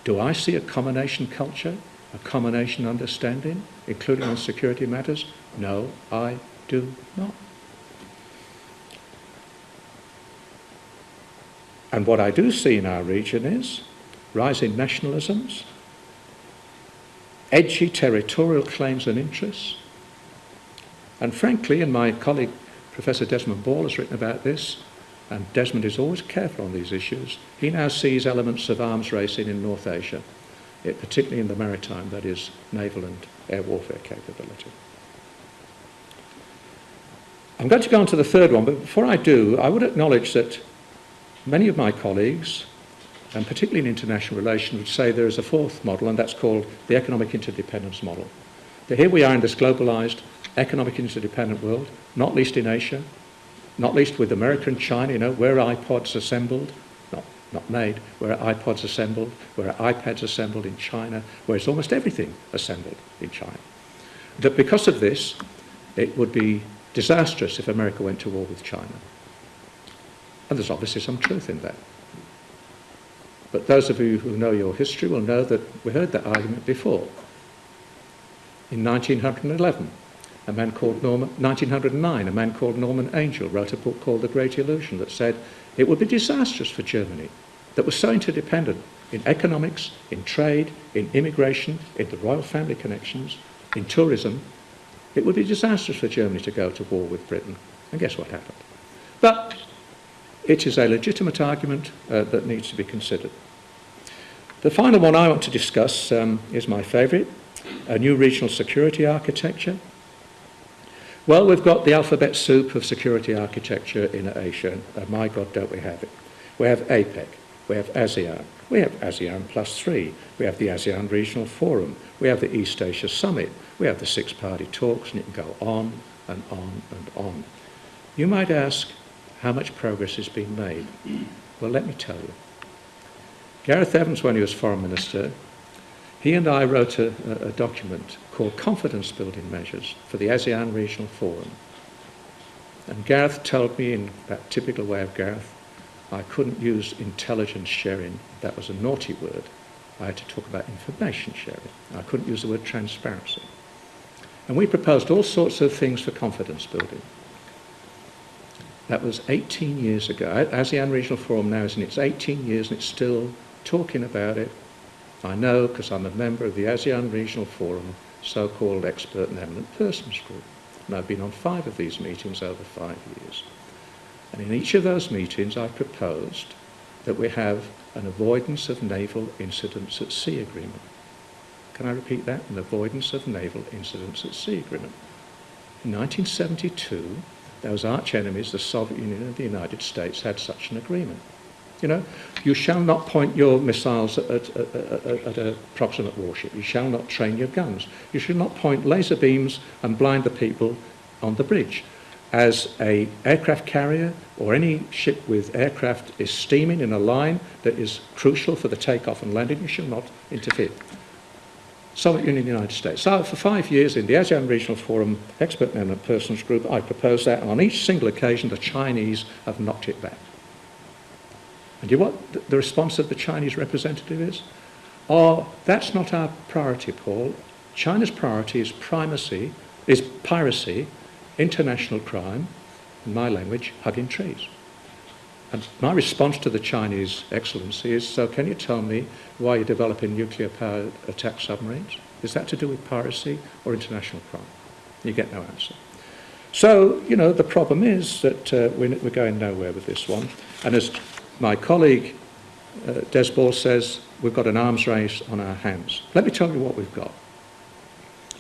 Do I see a combination culture, a combination understanding, including on security matters? No, I do not. And what I do see in our region is rising nationalisms, edgy territorial claims and interests, and frankly, and my colleague Professor Desmond Ball has written about this, and Desmond is always careful on these issues, he now sees elements of arms racing in North Asia, it, particularly in the maritime, that is, naval and air warfare capability. I'm going to go on to the third one, but before I do, I would acknowledge that many of my colleagues, and particularly in international relations, would say there is a fourth model, and that's called the economic interdependence model. But here we are in this globalized economic interdependent world, not least in Asia, not least with America and China, you know, where iPods assembled, not, not made, where iPods assembled, where iPads assembled in China, where it's almost everything assembled in China. That because of this, it would be disastrous if America went to war with China. And there's obviously some truth in that. But those of you who know your history will know that we heard that argument before. In 1911, a man called Norman, 1909, a man called Norman Angell wrote a book called The Great Illusion that said it would be disastrous for Germany that was so interdependent in economics, in trade, in immigration, in the royal family connections, in tourism. It would be disastrous for Germany to go to war with Britain. And guess what happened? But it is a legitimate argument uh, that needs to be considered. The final one I want to discuss um, is my favourite, a new regional security architecture. Well, we've got the alphabet soup of security architecture in Asia. Uh, my God, don't we have it? We have APEC, we have ASEAN, we have ASEAN plus three, we have the ASEAN Regional Forum, we have the East Asia Summit, we have the six-party talks, and it can go on and on and on. You might ask, how much progress has been made? Well, let me tell you. Gareth Evans, when he was Foreign Minister, he and I wrote a, a, document called Confidence Building Measures for the ASEAN Regional Forum. And Gareth told me, in that typical way of Gareth, I couldn't use intelligence sharing. That was a naughty word. I had to talk about information sharing. I couldn't use the word transparency. And we proposed all sorts of things for confidence building. That was 18 years ago. ASEAN Regional Forum now is in its 18 years and it's still talking about it. I know because I'm a member of the ASEAN Regional Forum so-called expert and eminent persons group. And I've been on five of these meetings over five years. And in each of those meetings I've proposed that we have an avoidance of naval incidents at sea agreement. Can I repeat that? An avoidance of naval incidents at sea agreement. In 1972, those arch enemies, the Soviet Union and the United States, had such an agreement. You know, you shall not point your missiles at, at, at, at a proximate warship. You shall not train your guns. You should not point laser beams and blind the people on the bridge. As a aircraft carrier or any ship with aircraft is steaming in a line that is crucial for the takeoff and landing, you shall not interfere. Soviet Union and United States. So for five years in the ASEAN Regional Forum Expert Eminent Persons Group, I proposed that, and on each single occasion the Chinese have knocked it back. And you know what the response of the Chinese representative is? Oh, that's not our priority, Paul. China's priority is primacy, is piracy, international crime, in my language, hugging trees. And my response to the Chinese excellency is, so can you tell me why you're developing nuclear-powered attack submarines? Is that to do with piracy or international crime? You get no answer. So, you know, the problem is that uh, we're, we're going nowhere with this one. And as my colleague uh, says we've got an arms race on our hands. Let me tell you what we've got.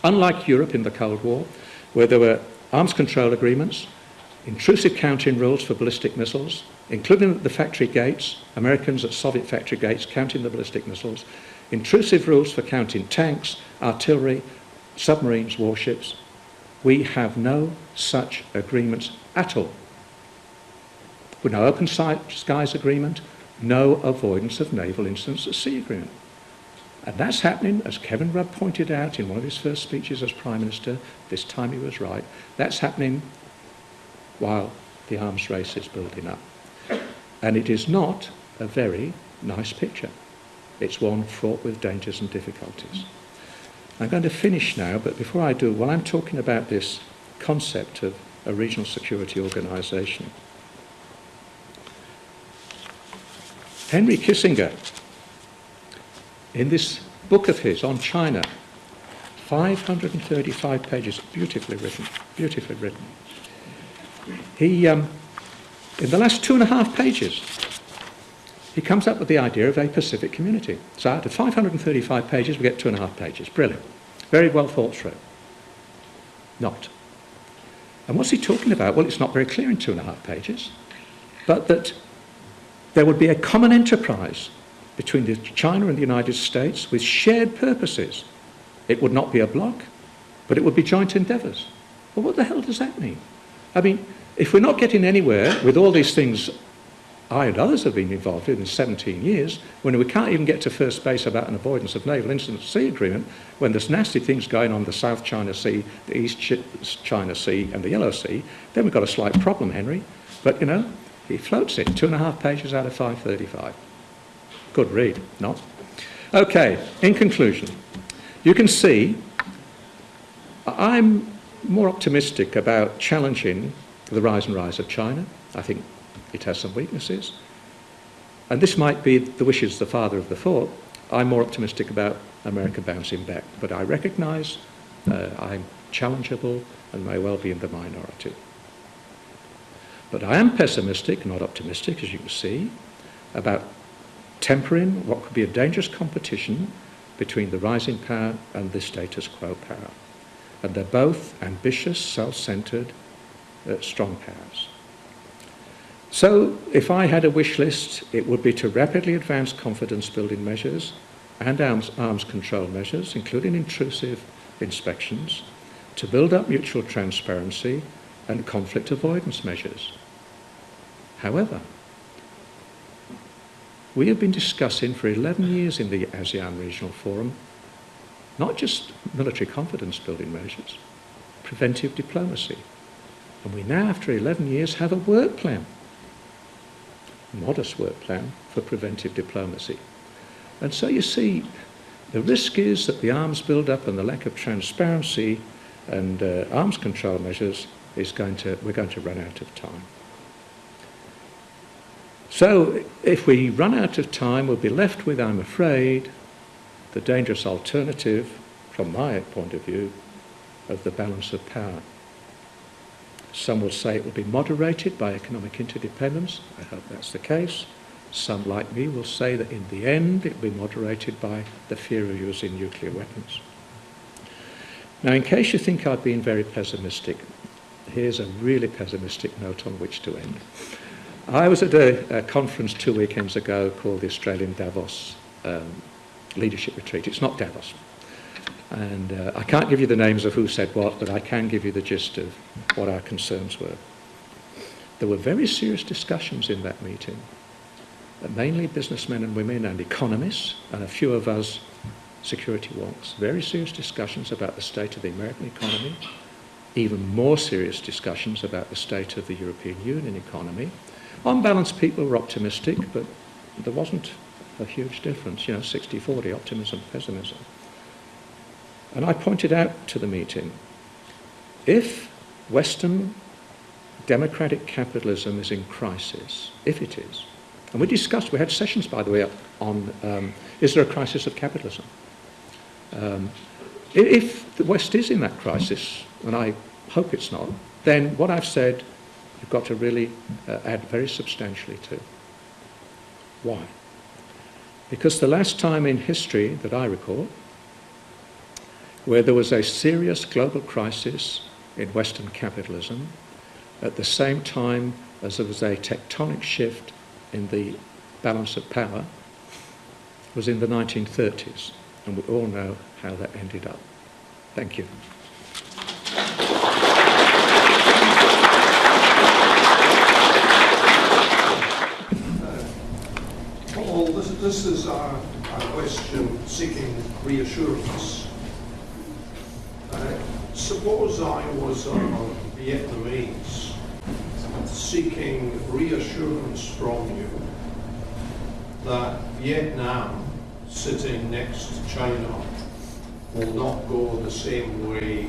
Unlike Europe in the Cold War, where there were arms control agreements, intrusive counting rules for ballistic missiles, including at the factory gates, Americans at Soviet factory gates counting the ballistic missiles, intrusive rules for counting tanks, artillery, submarines, warships. We have no such agreements at all. With no open skies agreement, no avoidance of naval incidents at sea agreement. And that's happening, as Kevin Rudd pointed out in one of his first speeches as Prime Minister, this time he was right, that's happening while the arms race is building up. And it is not a very nice picture. It's one fraught with dangers and difficulties. I'm going to finish now, but before I do, while I'm talking about this concept of a regional security organisation, Henry Kissinger, in this book of his on China, 535 pages, beautifully written, beautifully written. He, um, in the last two and a half pages, he comes up with the idea of a Pacific community. So out of 535 pages, we get two and a half pages. Brilliant. Very well thought through. Not. And what's he talking about? Well, it's not very clear in two and a half pages, but that there would be a common enterprise between the China and the United States with shared purposes. It would not be a bloc, but it would be joint endeavours. Well, what the hell does that mean? I mean, if we're not getting anywhere with all these things I and others have been involved in in 17 years, when we can't even get to first base about an avoidance of naval incident sea agreement, when there's nasty things going on the South China Sea, the East China Sea and the Yellow Sea, then we've got a slight problem, Henry. But, you know, he floats it, two and a half pages out of 535. Good read, not? Okay, in conclusion, you can see I'm more optimistic about challenging the rise and rise of China. I think it has some weaknesses. And this might be the wishes of the father of the thought. I'm more optimistic about America bouncing back, but I recognise uh, I'm challengeable and may well be in the minority. But I am pessimistic, not optimistic, as you can see, about tempering what could be a dangerous competition between the rising power and the status quo power. And they're both ambitious, self-centred, uh, strong powers. So if I had a wish list, it would be to rapidly advance confidence building measures and arms, arms control measures, including intrusive inspections, to build up mutual transparency and conflict avoidance measures. However, we have been discussing for 11 years in the ASEAN Regional Forum not just military confidence building measures, preventive diplomacy. And we now, after 11 years, have a work plan, a modest work plan for preventive diplomacy. And so you see, the risk is that the arms build-up and the lack of transparency and uh, arms control measures is going to, we're going to run out of time. So if we run out of time, we'll be left with, I'm afraid, the dangerous alternative, from my point of view, of the balance of power. Some will say it will be moderated by economic interdependence. I hope that's the case. Some, like me, will say that in the end it will be moderated by the fear of using nuclear weapons. Now, in case you think I've been very pessimistic, here's a really pessimistic note on which to end. I was at a, a, conference two weekends ago called the Australian Davos um, Leadership Retreat. It's not Davos. And uh, I can't give you the names of who said what, but I can give you the gist of what our concerns were. There were very serious discussions in that meeting, uh, mainly businessmen and women and economists, and a few of us security wonks. Very serious discussions about the state of the American economy, even more serious discussions about the state of the European Union economy, on balance, people were optimistic, but there wasn't a huge difference, you know, 60-40 optimism, pessimism. And I pointed out to the meeting, if Western democratic capitalism is in crisis, if it is, and we discussed, we had sessions, by the way, on um, is there a crisis of capitalism? Um, if the West is in that crisis, and I hope it's not, then what I've said you've got to really uh, add very substantially to. Why? Because the last time in history that I recall where there was a serious global crisis in Western capitalism at the same time as there was a tectonic shift in the balance of power was in the 1930s and we all know how that ended up. Thank you. Paul, this, this is our, our question seeking reassurance uh, suppose I was a Vietnamese seeking reassurance from you that Vietnam, sitting next to China, will not go the same way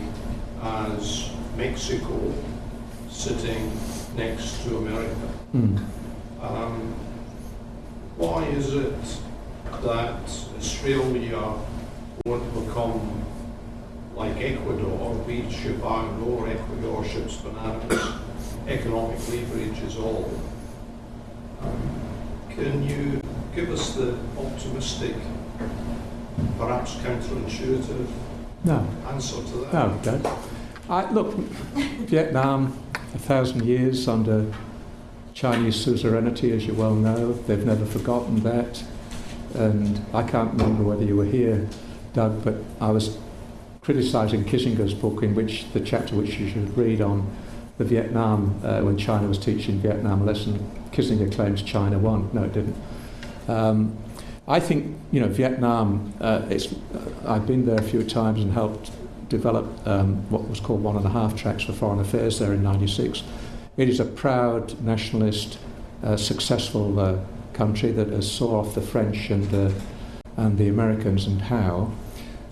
as Mexico, sitting next to America. Mm. Um, why is it that Australia won't become like Ecuador? We ship iron ore, Ecuador ships bananas. Economic leverage is all. Can you give us the optimistic, perhaps counterintuitive No, answer to that? no. I, look, Vietnam, a thousand years under Chinese suzerainty, as you well know. They've never forgotten that. And I can't remember whether you were here, Doug, but I was criticising Kissinger's book, in which the chapter which you should read on the Vietnam, uh, when China was teaching Vietnam a lesson, Kissinger claims China won. No, it didn't. Um, I think, you know, Vietnam, uh, it's, uh, I've been there a few times and helped develop um, what was called one and a half tracks for foreign affairs there in 96. It is a proud nationalist, uh, successful uh, country that has saw off the French and, uh, and the Americans and how.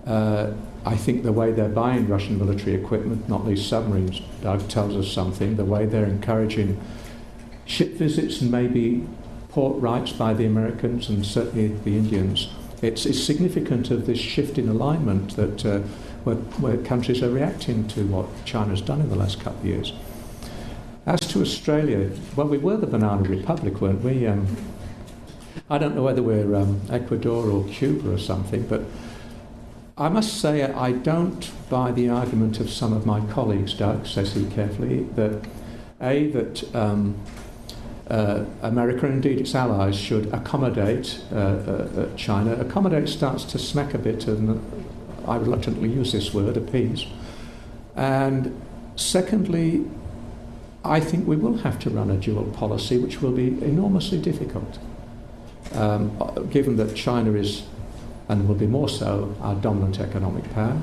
Uh, I think the way they're buying Russian military equipment, not least submarines, Doug, tells us something. The way they're encouraging ship visits and maybe port rights by the Americans and certainly the Indians. It's, it's significant of this shift in alignment that uh, where, where countries are reacting to what China's done in the last couple of years. As to Australia, well, we were the banana republic, weren't we? Um, I don't know whether we're um, Ecuador or Cuba or something, but I must say I don't buy the argument of some of my colleagues, Doug, says he carefully, that A, that um, uh, America and indeed its allies should accommodate uh, uh, uh, China. Accommodate starts to smack a bit, and I reluctantly use this word, appease. And secondly, I think we will have to run a dual policy, which will be enormously difficult, um, given that China is, and will be more so, our dominant economic power,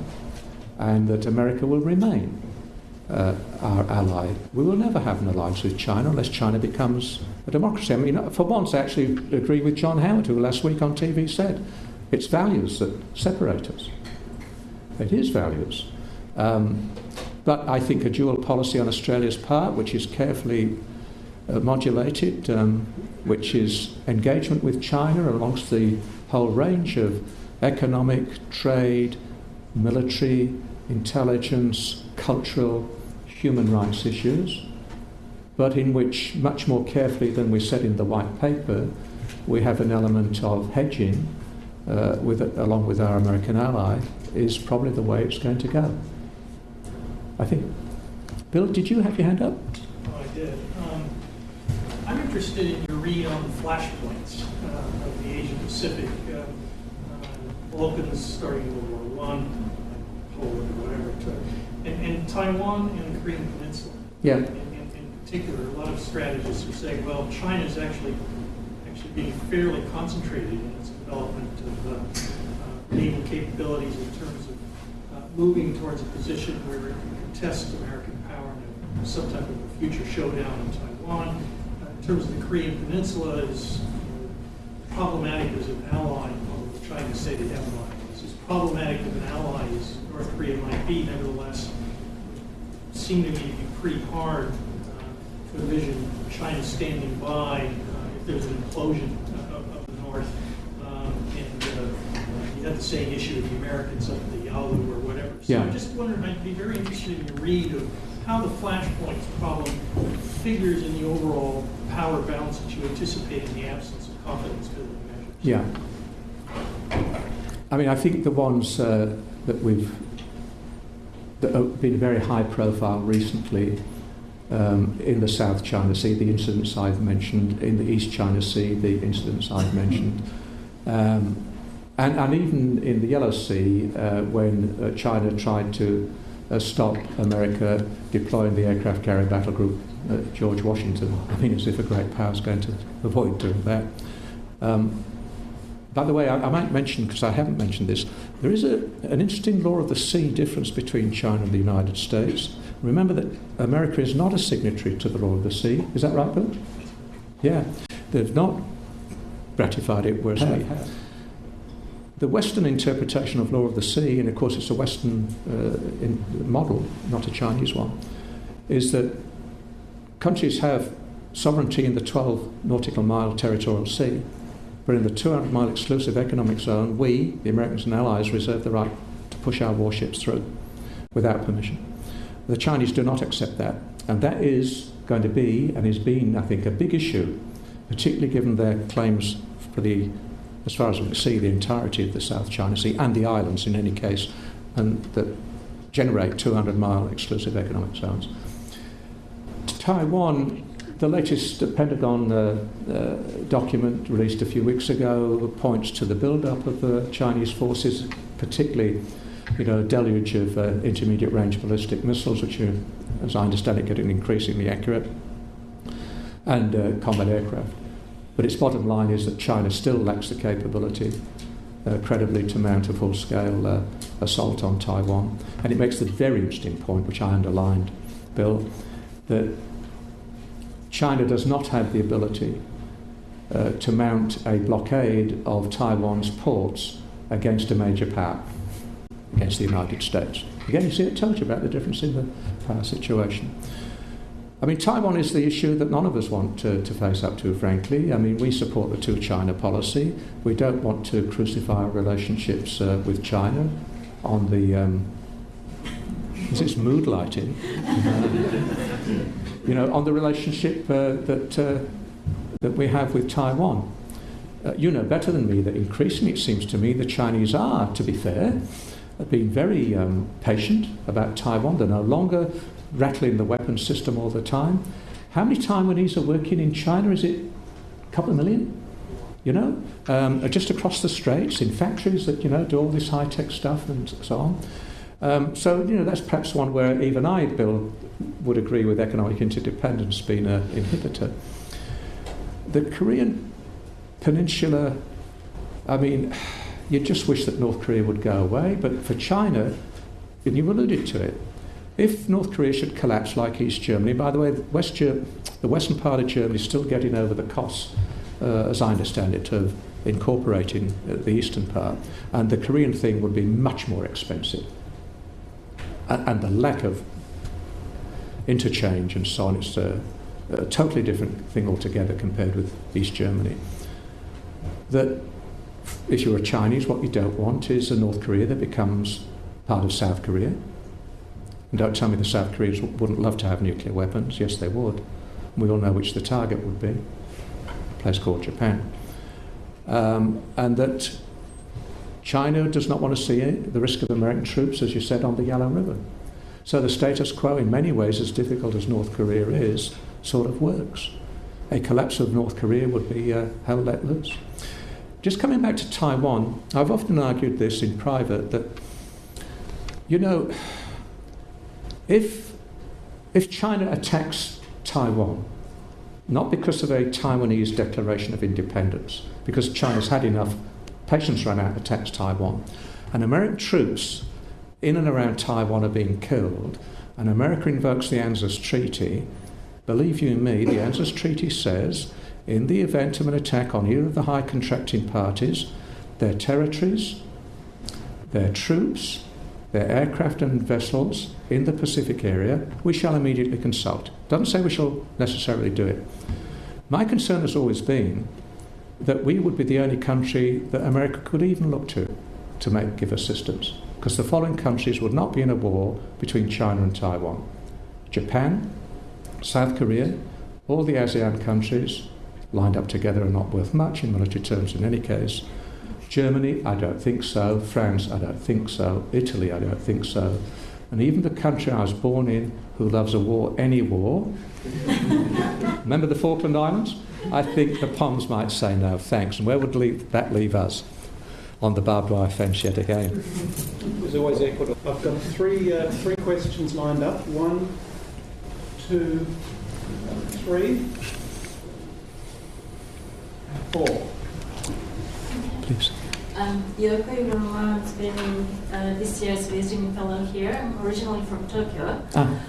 and that America will remain uh, our ally. We will never have an alliance with China unless China becomes a democracy. I mean, for once, I actually agree with John Howard, who last week on TV said it's values that separate us. It is values. Um, but I think a dual policy on Australia's part, which is carefully uh, modulated, um, which is engagement with China amongst the whole range of economic, trade, military, intelligence, cultural, human rights issues, but in which, much more carefully than we said in the white paper, we have an element of hedging uh, with, along with our American ally, is probably the way it's going to go. I think. Bill, did you have your hand up? Oh, I did. Um, I'm interested in your read on the flashpoints uh, of the Asia Pacific. Balkans starting World War One, Poland, or whatever, and, and, Taiwan and the Korean Peninsula. Yeah. In, in, in particular, a lot of strategists are saying, well, China is actually actually being fairly concentrated in its development of uh, uh, naval capabilities in terms of uh, moving towards a position where it can contest American power in some type of a future showdown in Taiwan. Uh, in terms of the Korean Peninsula, is problematic as an ally, trying to say an ally. It's as problematic of an ally as North Korea might be, nevertheless, seem to me to be pretty hard uh, to envision China standing by uh, if there's an implosion of, of the North. Um, and uh, you have the same issue with the Americans up at the Yalu or whatever. So Yeah. I just wondered, I'd be very interested in your read of how the flashpoints problem figures in the overall power balance that you anticipate in the absence of confidence building measures. Yeah. I mean, I think the ones uh, that we've that have been very high profile recently um, in the South China Sea, the incidents I've mentioned, in the East China Sea, the incidents I've mentioned, um, and, and even in the Yellow Sea, uh, when uh, China tried to uh, stop America deploying the aircraft carrier battle group at George Washington. I mean, as if a great power is going to avoid doing that. Um, by the way, I, I might mention, because I haven't mentioned this, there is a, an interesting law of the sea difference between China and the United States. Remember that America is not a signatory to the law of the sea. Is that right, Bill? Yeah. They've not ratified it, whereas we have. The Western interpretation of law of the sea, and of course it's a Western uh, in, model, not a Chinese one, is that countries have sovereignty in the 12 nautical mile territorial sea, but in the 200 mile exclusive economic zone, we, the Americans and Allies, reserve the right to push our warships through without permission. The Chinese do not accept that, and that is going to be, and has been, I think, a big issue, particularly given their claims for the, as far as we can see, the entirety of the South China Sea and the islands in any case, and that generate 200 mile exclusive economic zones. Taiwan, the latest Pentagon uh, uh, document released a few weeks ago points to the build-up of the Chinese forces, particularly, you know, a deluge of uh, intermediate range ballistic missiles, which are, as I understand it, getting increasingly accurate, and uh, combat aircraft. But its bottom line is that China still lacks the capability uh, credibly to mount a full scale uh, assault on Taiwan. And it makes the very interesting point, which I underlined, Bill, that China does not have the ability uh, to mount a blockade of Taiwan's ports against a major power, against the United States. Again, you see, it tells you about the difference in the power situation. I mean, Taiwan is the issue that none of us want to, to face up to, frankly. I mean, we support the two China policy. We don't want to crucify our relationships uh, with China on the. Um, is this mood lighting? Uh, you know, on the relationship uh, that, uh, that we have with Taiwan. Uh, you know better than me that increasingly it seems to me the Chinese are, to be fair, being very um, patient about Taiwan. They're no longer rattling the weapons system all the time. How many Taiwanese are working in China? Is it a couple of million? You know, um, just across the straits in factories that you know do all this high tech stuff and so on. Um, so you know that's perhaps one where even I, Bill, would agree with economic interdependence being an inhibitor. The Korean Peninsula, I mean, you just wish that North Korea would go away, but for China, and you alluded to it, if North Korea should collapse like East Germany, by the way, West the western part of Germany is still getting over the costs, uh, as I understand it, of incorporating uh, the eastern part, and the Korean thing would be much more expensive. And the lack of interchange and so on, it's a, a totally different thing altogether compared with East Germany. That if you're a Chinese, what you don't want is a North Korea that becomes part of South Korea and don't tell me the South Koreans wouldn't love to have nuclear weapons. Yes, they would. We all know which the target would be a place called Japan. Um, and that China does not want to see the risk of American troops, as you said, on the Yalu River. So the status quo, in many ways, as difficult as North Korea is, sort of works. A collapse of North Korea would be uh, hell let loose. Just coming back to Taiwan, I've often argued this in private that, you know, if, if China attacks Taiwan, not because of a Taiwanese declaration of independence, because China's had enough, patience run out, attacks Taiwan, and American troops in and around Taiwan are being killed, and America invokes the ANZUS Treaty, believe you me, the ANZUS Treaty says in the event of an attack on either of the high contracting parties, their territories, their troops, their aircraft and vessels in the Pacific area, we shall immediately consult. Doesn't say we shall necessarily do it. My concern has always been that we would be the only country that America could even look to to make, give assistance, because the following countries would not be in a war between China and Taiwan Japan, South Korea, all the ASEAN countries lined up together are not worth much in military terms in any case. Germany, I don't think so. France, I don't think so. Italy, I don't think so. And even the country I was born in, who loves a war, any war, remember the Falkland Islands? I think the Poms might say no, thanks. And where would that leave us? On the barbed wire fence yet again. There's always Ecuador. I've got three, uh, three questions lined up. One, two, three, four. Please. Um, Yoko Iroma has been uh, this year's visiting fellow here. I'm originally from Tokyo. Ah.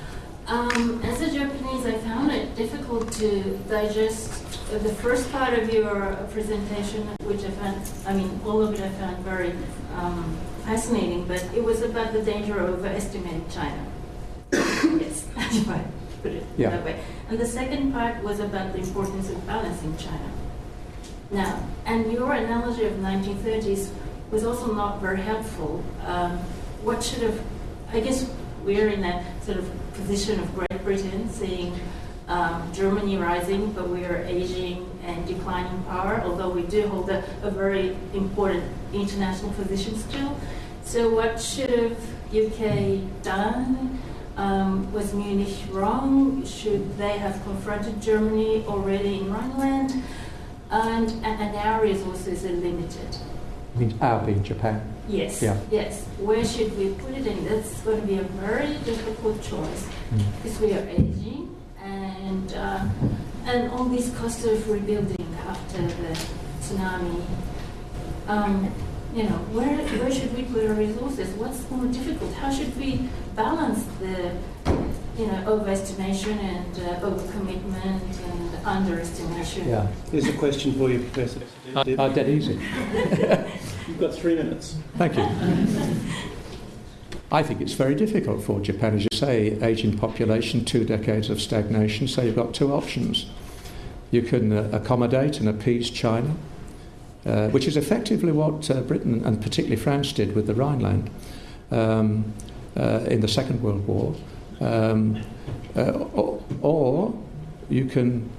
Um, as a Japanese, I found it difficult to digest the first part of your presentation, which I found, I mean, all of it I found very um, fascinating, but it was about the danger of overestimating China. yes, if I put it Yeah. that way. And the second part was about the importance of balancing China. Now, and your analogy of 1930s was also not very helpful. Um, what should have, I guess we're in a sort of position of Great Britain seeing um, Germany rising, but we are aging and declining power, although we do hold a, a very important international position still. So what should have UK done? Um, was Munich wrong? Should they have confronted Germany already in Rhineland? And, and, and our resources are limited. I mean, our being Japan. Yes, Yeah. yes. Where should we put it in? That's going to be a very difficult choice Mm. because we are aging and uh, and all these costs of rebuilding after the tsunami. Um, you know, where where should we put our resources? What's more difficult? How should we balance the you know overestimation and uh, overcommitment and underestimation? Yeah. There's a question for you, Professor. Uh, uh, dead easy. You've got three minutes. Thank you. I think it's very difficult for Japan, as you say, aging population, two decades of stagnation. So you've got two options. You can uh, accommodate and appease China, uh, which is effectively what uh, Britain and particularly France did with the Rhineland um, uh, in the Second World War. Um, uh, or, or you can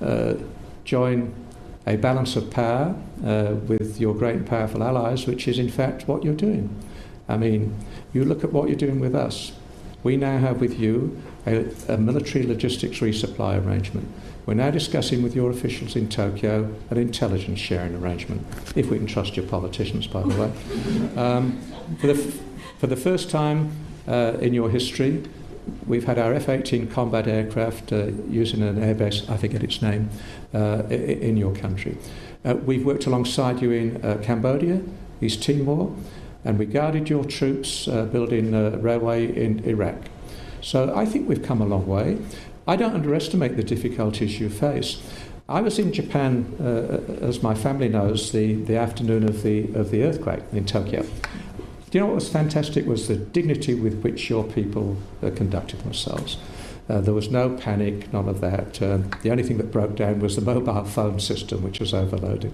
uh, join a balance of power with your great and powerful allies, which is in fact what you're doing. I mean, you look at what you're doing with us. We now have with you a, a military logistics resupply arrangement. We're now discussing with your officials in Tokyo an intelligence sharing arrangement, if we can trust your politicians, by the way. Um, for, the f- for the first time uh, in your history, we've had our F 18 combat aircraft uh, using an airbase, I forget its name, uh, in your country. Uh, we've worked alongside you in uh, Cambodia, East Timor, and we guarded your troops uh, building a railway in Iraq. So I think we've come a long way. I don't underestimate the difficulties you face. I was in Japan, uh, as my family knows, the, the afternoon of the, of the earthquake in Tokyo. Do you know what was fantastic was the dignity with which your people uh, conducted themselves. Uh, there was no panic, none of that. Um, the only thing that broke down was the mobile phone system, which was overloaded.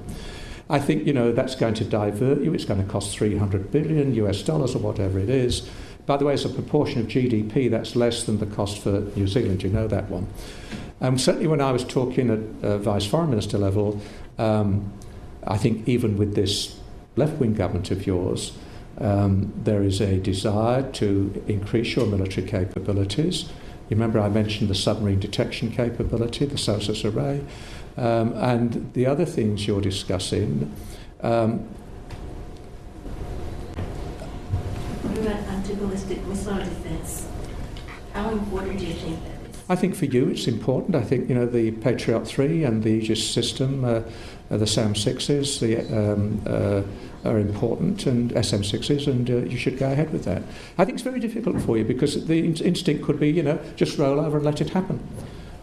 I think you know that's going to divert you. It's going to cost 300 billion US dollars or whatever it is. By the way, as a proportion of GDP, that's less than the cost for New Zealand. You know that one. Um, certainly, when I was talking at uh, Vice Foreign Minister level, um, I think even with this left-wing government of yours, um, there is a desire to increase your military capabilities. You remember I mentioned the submarine detection capability, the SOSUS array. Um, and the other things you're discussing, um, What about anti-ballistic missile defense? How important do you think that is? I think for you it's important. I think you know the Patriot 3 and the Aegis system, uh, uh, the SAM 6s, the, um, uh, are important, and SM 6s, and uh, you should go ahead with that. I think it's very difficult for you because the in- instinct could be, you know, just roll over and let it happen.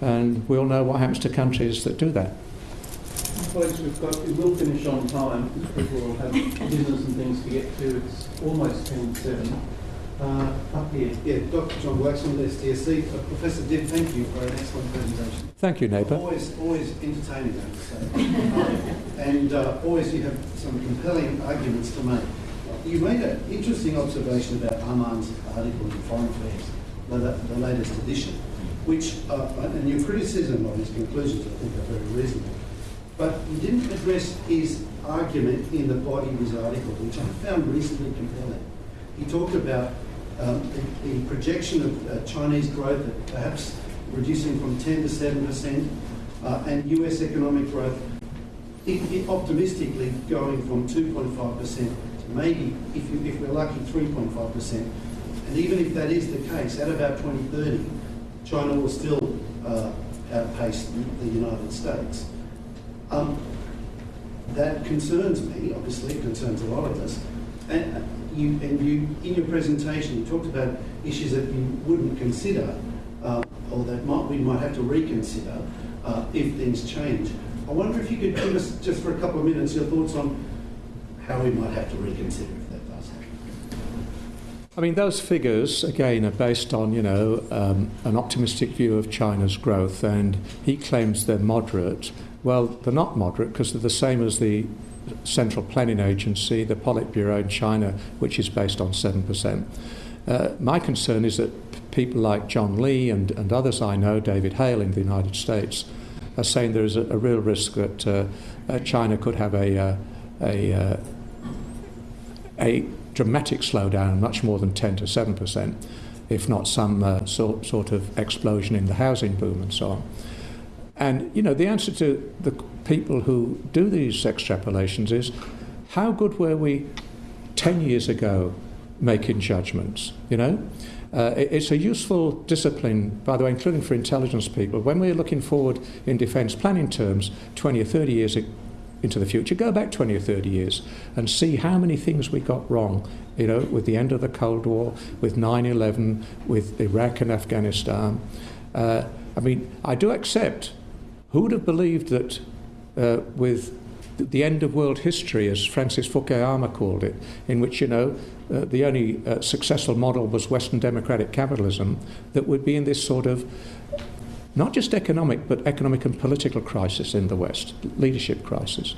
And we all know what happens to countries that do that. Colleagues, we've got, we will finish on time because people will have business and things to get to. It's almost 10 to 7. Uh, up here. Yeah, Dr. John Waxman, SDSC. Uh, Professor Dibb, thank you for an excellent presentation. Thank you, neighbour. Always, always entertaining, I have to say. And uh, always you have some compelling arguments to make. You made an interesting observation about Arvind's article in Foreign Affairs, the, the latest edition, which, uh, and your criticism of his conclusions, I think, are very reasonable. But he didn't address his argument in the body of his article, which I found reasonably compelling. He talked about um, the, the projection of uh, Chinese growth at perhaps reducing from 10 to 7 percent, uh, and US economic growth i- i- optimistically going from 2.5 percent to maybe, if, if we're lucky, 3.5 percent. And even if that is the case, at about 2030, China will still uh, outpace the United States. Um, that concerns me. Obviously, it concerns a lot of us. And uh, you, and you, in your presentation, you talked about issues that you wouldn't consider, uh, or that might, we might have to reconsider uh, if things change. I wonder if you could give us, just for a couple of minutes, your thoughts on how we might have to reconsider if that does happen. I mean, those figures, again, are based on, you know, um, an optimistic view of China's growth, and he claims they're moderate. Well, they're not moderate because they're the same as the Central Planning Agency, the Politburo in China, which is based on 7%. Uh, my concern is that people like John Lee and, and others I know, David Hale in the United States, are saying there is a, a real risk that uh, uh, China could have a, uh, a, uh, a dramatic slowdown, much more than 10 to 7%, if not some uh, sort, sort of explosion in the housing boom and so on. And, you know, the answer to the people who do these extrapolations is how good were we 10 years ago making judgments, you know? Uh, it's a useful discipline, by the way, including for intelligence people. When we're looking forward in defence planning terms, 20 or 30 years into the future, go back 20 or 30 years and see how many things we got wrong, you know, with the end of the Cold War, with 9 11, with Iraq and Afghanistan. Uh, I mean, I do accept who would have believed that uh, with the end of world history, as Francis Fukuyama called it, in which, you know, uh, the only uh, successful model was Western democratic capitalism, that would be in this sort of not just economic, but economic and political crisis in the West, leadership crisis.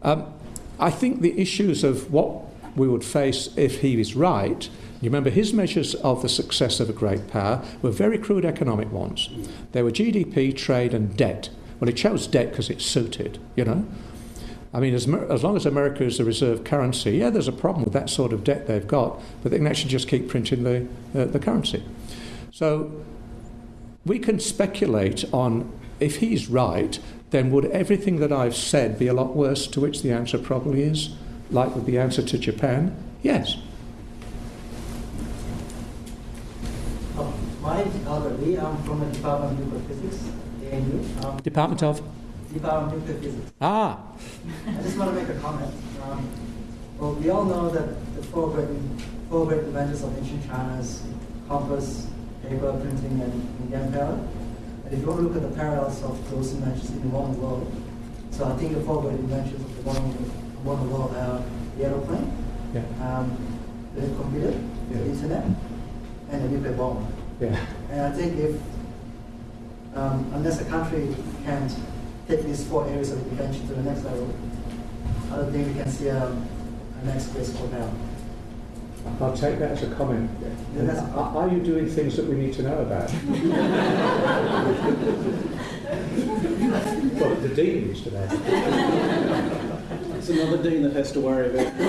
Um, I think the issues of what we would face if he is right, you remember his measures of the success of a great power were very crude economic ones. They were GDP, trade, and debt. Well, he chose debt because it suited, you know. I mean, as, as long as America is the reserve currency, yeah, there's a problem with that sort of debt they've got, but they can actually just keep printing the, uh, the currency. So we can speculate on if he's right, then would everything that I've said be a lot worse? To which the answer probably is, like with the answer to Japan, yes. Oh, my name is Albert Lee. I'm from the Department of Nuclear Physics, ANU. Um, Department of? Department of Nuclear Physics. Ah, I just want to make a comment. Um, well, we all know that the four great, four great inventors of ancient China is compass, paper, printing, and, gunpowder. And if you want to look at the parallels of those inventions in the modern world, so I think the four great inventions of the modern, modern world are the aeroplane, yeah, um, the computer, Yeah. the internet, and the nuclear bomb. yeah. And I think if, um, unless a country can take these four areas of invention to the next level, I don't think we can see um, a next place for now. I'll take that as a comment. Yeah, Are are you doing things that we need to know about? well, the dean needs to know. It's another dean that has to worry about.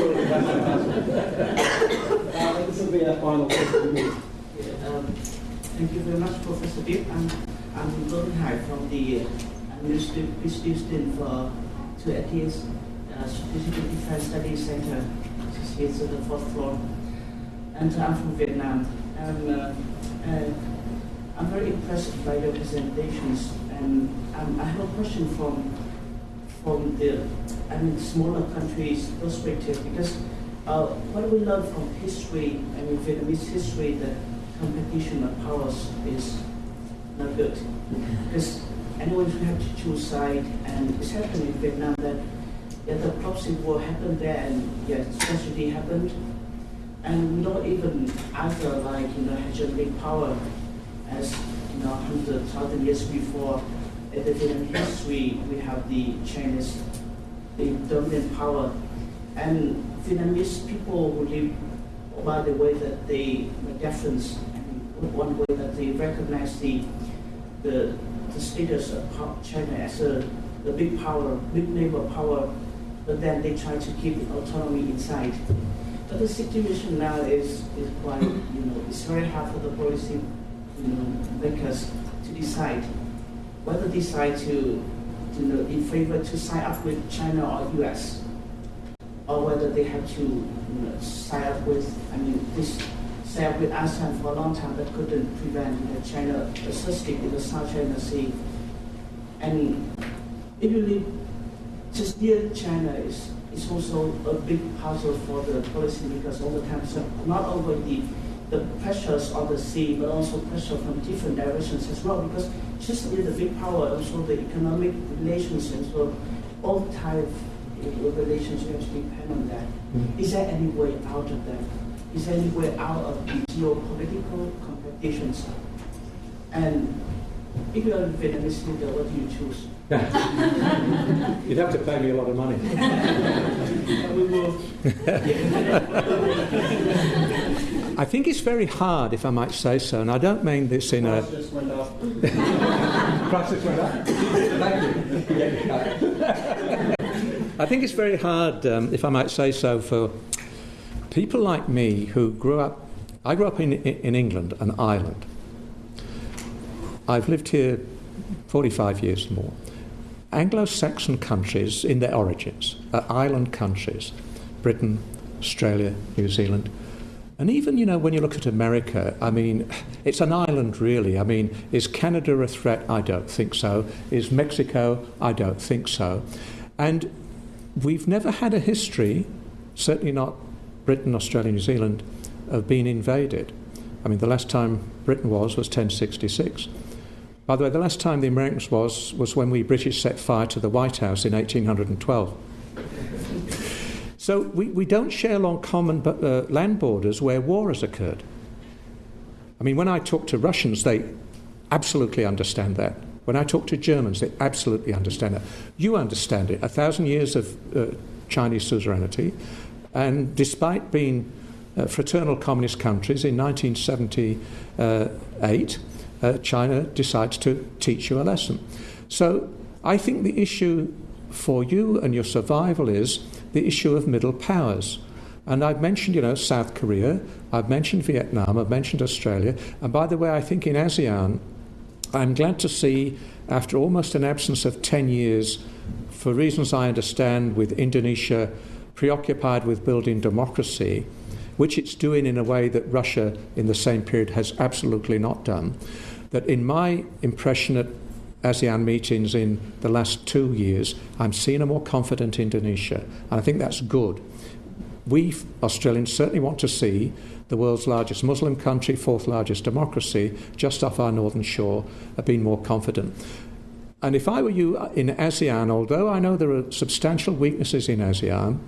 uh, this will be our final question. Yeah, um, Thank you very much, Professor Bill. I'm, I'm Gordon Hai from the uh, Administrative PhD student for two ATS uh, Strategic Defense Studies Center, which is on the fourth floor. And I'm from Vietnam. I'm, uh, uh, I'm very impressed by your presentations, and um, I have a question from from the I mean smaller countries' perspective because uh, what we learn from history, I mean Vietnamese history, that competition of powers is not good because anyone who have to choose side, and it's happened in Vietnam that yeah, the proxy war happened there, and yeah, tragedy happened, and don't even either like you know hegemonic power as you know hundred thousand years before. In the Vietnam history, we have the Chinese, the dominant power, and Vietnamese people who live by the way that they the deference, and one way that they recognize the the, the status of China as a the big power, big neighbor power, but then they try to keep autonomy inside. But the situation now is, is quite, you know, it's very hard for the policy, you know, makers to decide whether decide to, you know, in favor to sign up with China or US, or whether they have to, you know, sign up with, I mean, this sign up with ASEAN for a long time, that couldn't prevent you know, China assisting in the South China Sea. And if you leave just near China is, is also a big puzzle for the policy because all the time, so not only the, the pressures on the sea, but also pressure from different directions as well, because just near the big power, also the economic relations, and so all type of relationships depend on that. Mm-hmm. Is there any way out of that? Is there any way out of the geopolitical competitions? And if you are a Vietnamese leader, what do you choose? You'd have to pay me a lot of money. I think it's very hard, if I might say so, and I don't mean this in a. Price just went up. Prices went up. Thank you. I think it's very hard, um, if I might say so, for people like me who grew up. I grew up in, in England and Ireland. I've lived here 45 years more. Anglo Saxon countries, in their origins, are island countries Britain, Australia, New Zealand. And even, you know, when you look at America, I mean, it's an island really. I mean, is Canada a threat? I don't think so. Is Mexico? I don't think so. And we've never had a history, certainly not Britain, Australia, New Zealand, of being invaded. I mean, the last time Britain was was 1066. By the way, the last time the Americans was was when we British set fire to the White House in 1812. So we, we don't share long common uh, land borders where war has occurred. I mean, when I talk to Russians, they absolutely understand that. When I talk to Germans, they absolutely understand that. You understand it. A thousand years of uh, Chinese suzerainty, and despite being uh, fraternal communist countries in 1978, uh, China decides to teach you a lesson. So I think the issue for you and your survival is the issue of middle powers. And I've mentioned, you know, South Korea, I've mentioned Vietnam, I've mentioned Australia. And by the way, I think in ASEAN, I'm glad to see, after almost an absence of 10 years, for reasons I understand, with Indonesia preoccupied with building democracy, which it's doing in a way that Russia in the same period has absolutely not done, that in my impression at ASEAN meetings in the last two years, I'm seeing a more confident Indonesia, and I think that's good. We Australians certainly want to see the world's largest Muslim country, fourth largest democracy, just off our northern shore, uh, being more confident. And if I were you uh, in ASEAN, although I know there are substantial weaknesses in ASEAN,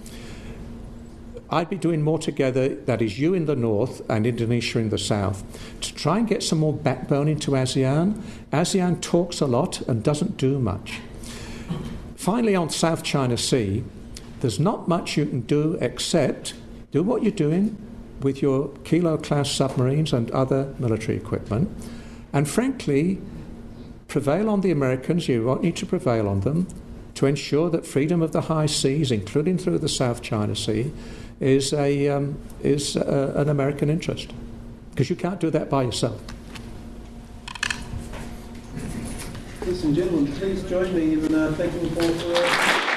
I'd be doing more together, that is, you in the north and Indonesia in the south, to try and get some more backbone into ASEAN. ASEAN talks a lot and doesn't do much. Finally, on South China Sea, there's not much you can do except do what you're doing with your Kilo class submarines and other military equipment, and frankly, prevail on the Americans, you need to prevail on them, to ensure that freedom of the high seas, including through the South China Sea, is, a, um, is a, an American interest. Because you can't do that by yourself. Ladies and gentlemen, please join me in uh, thanking Paul for.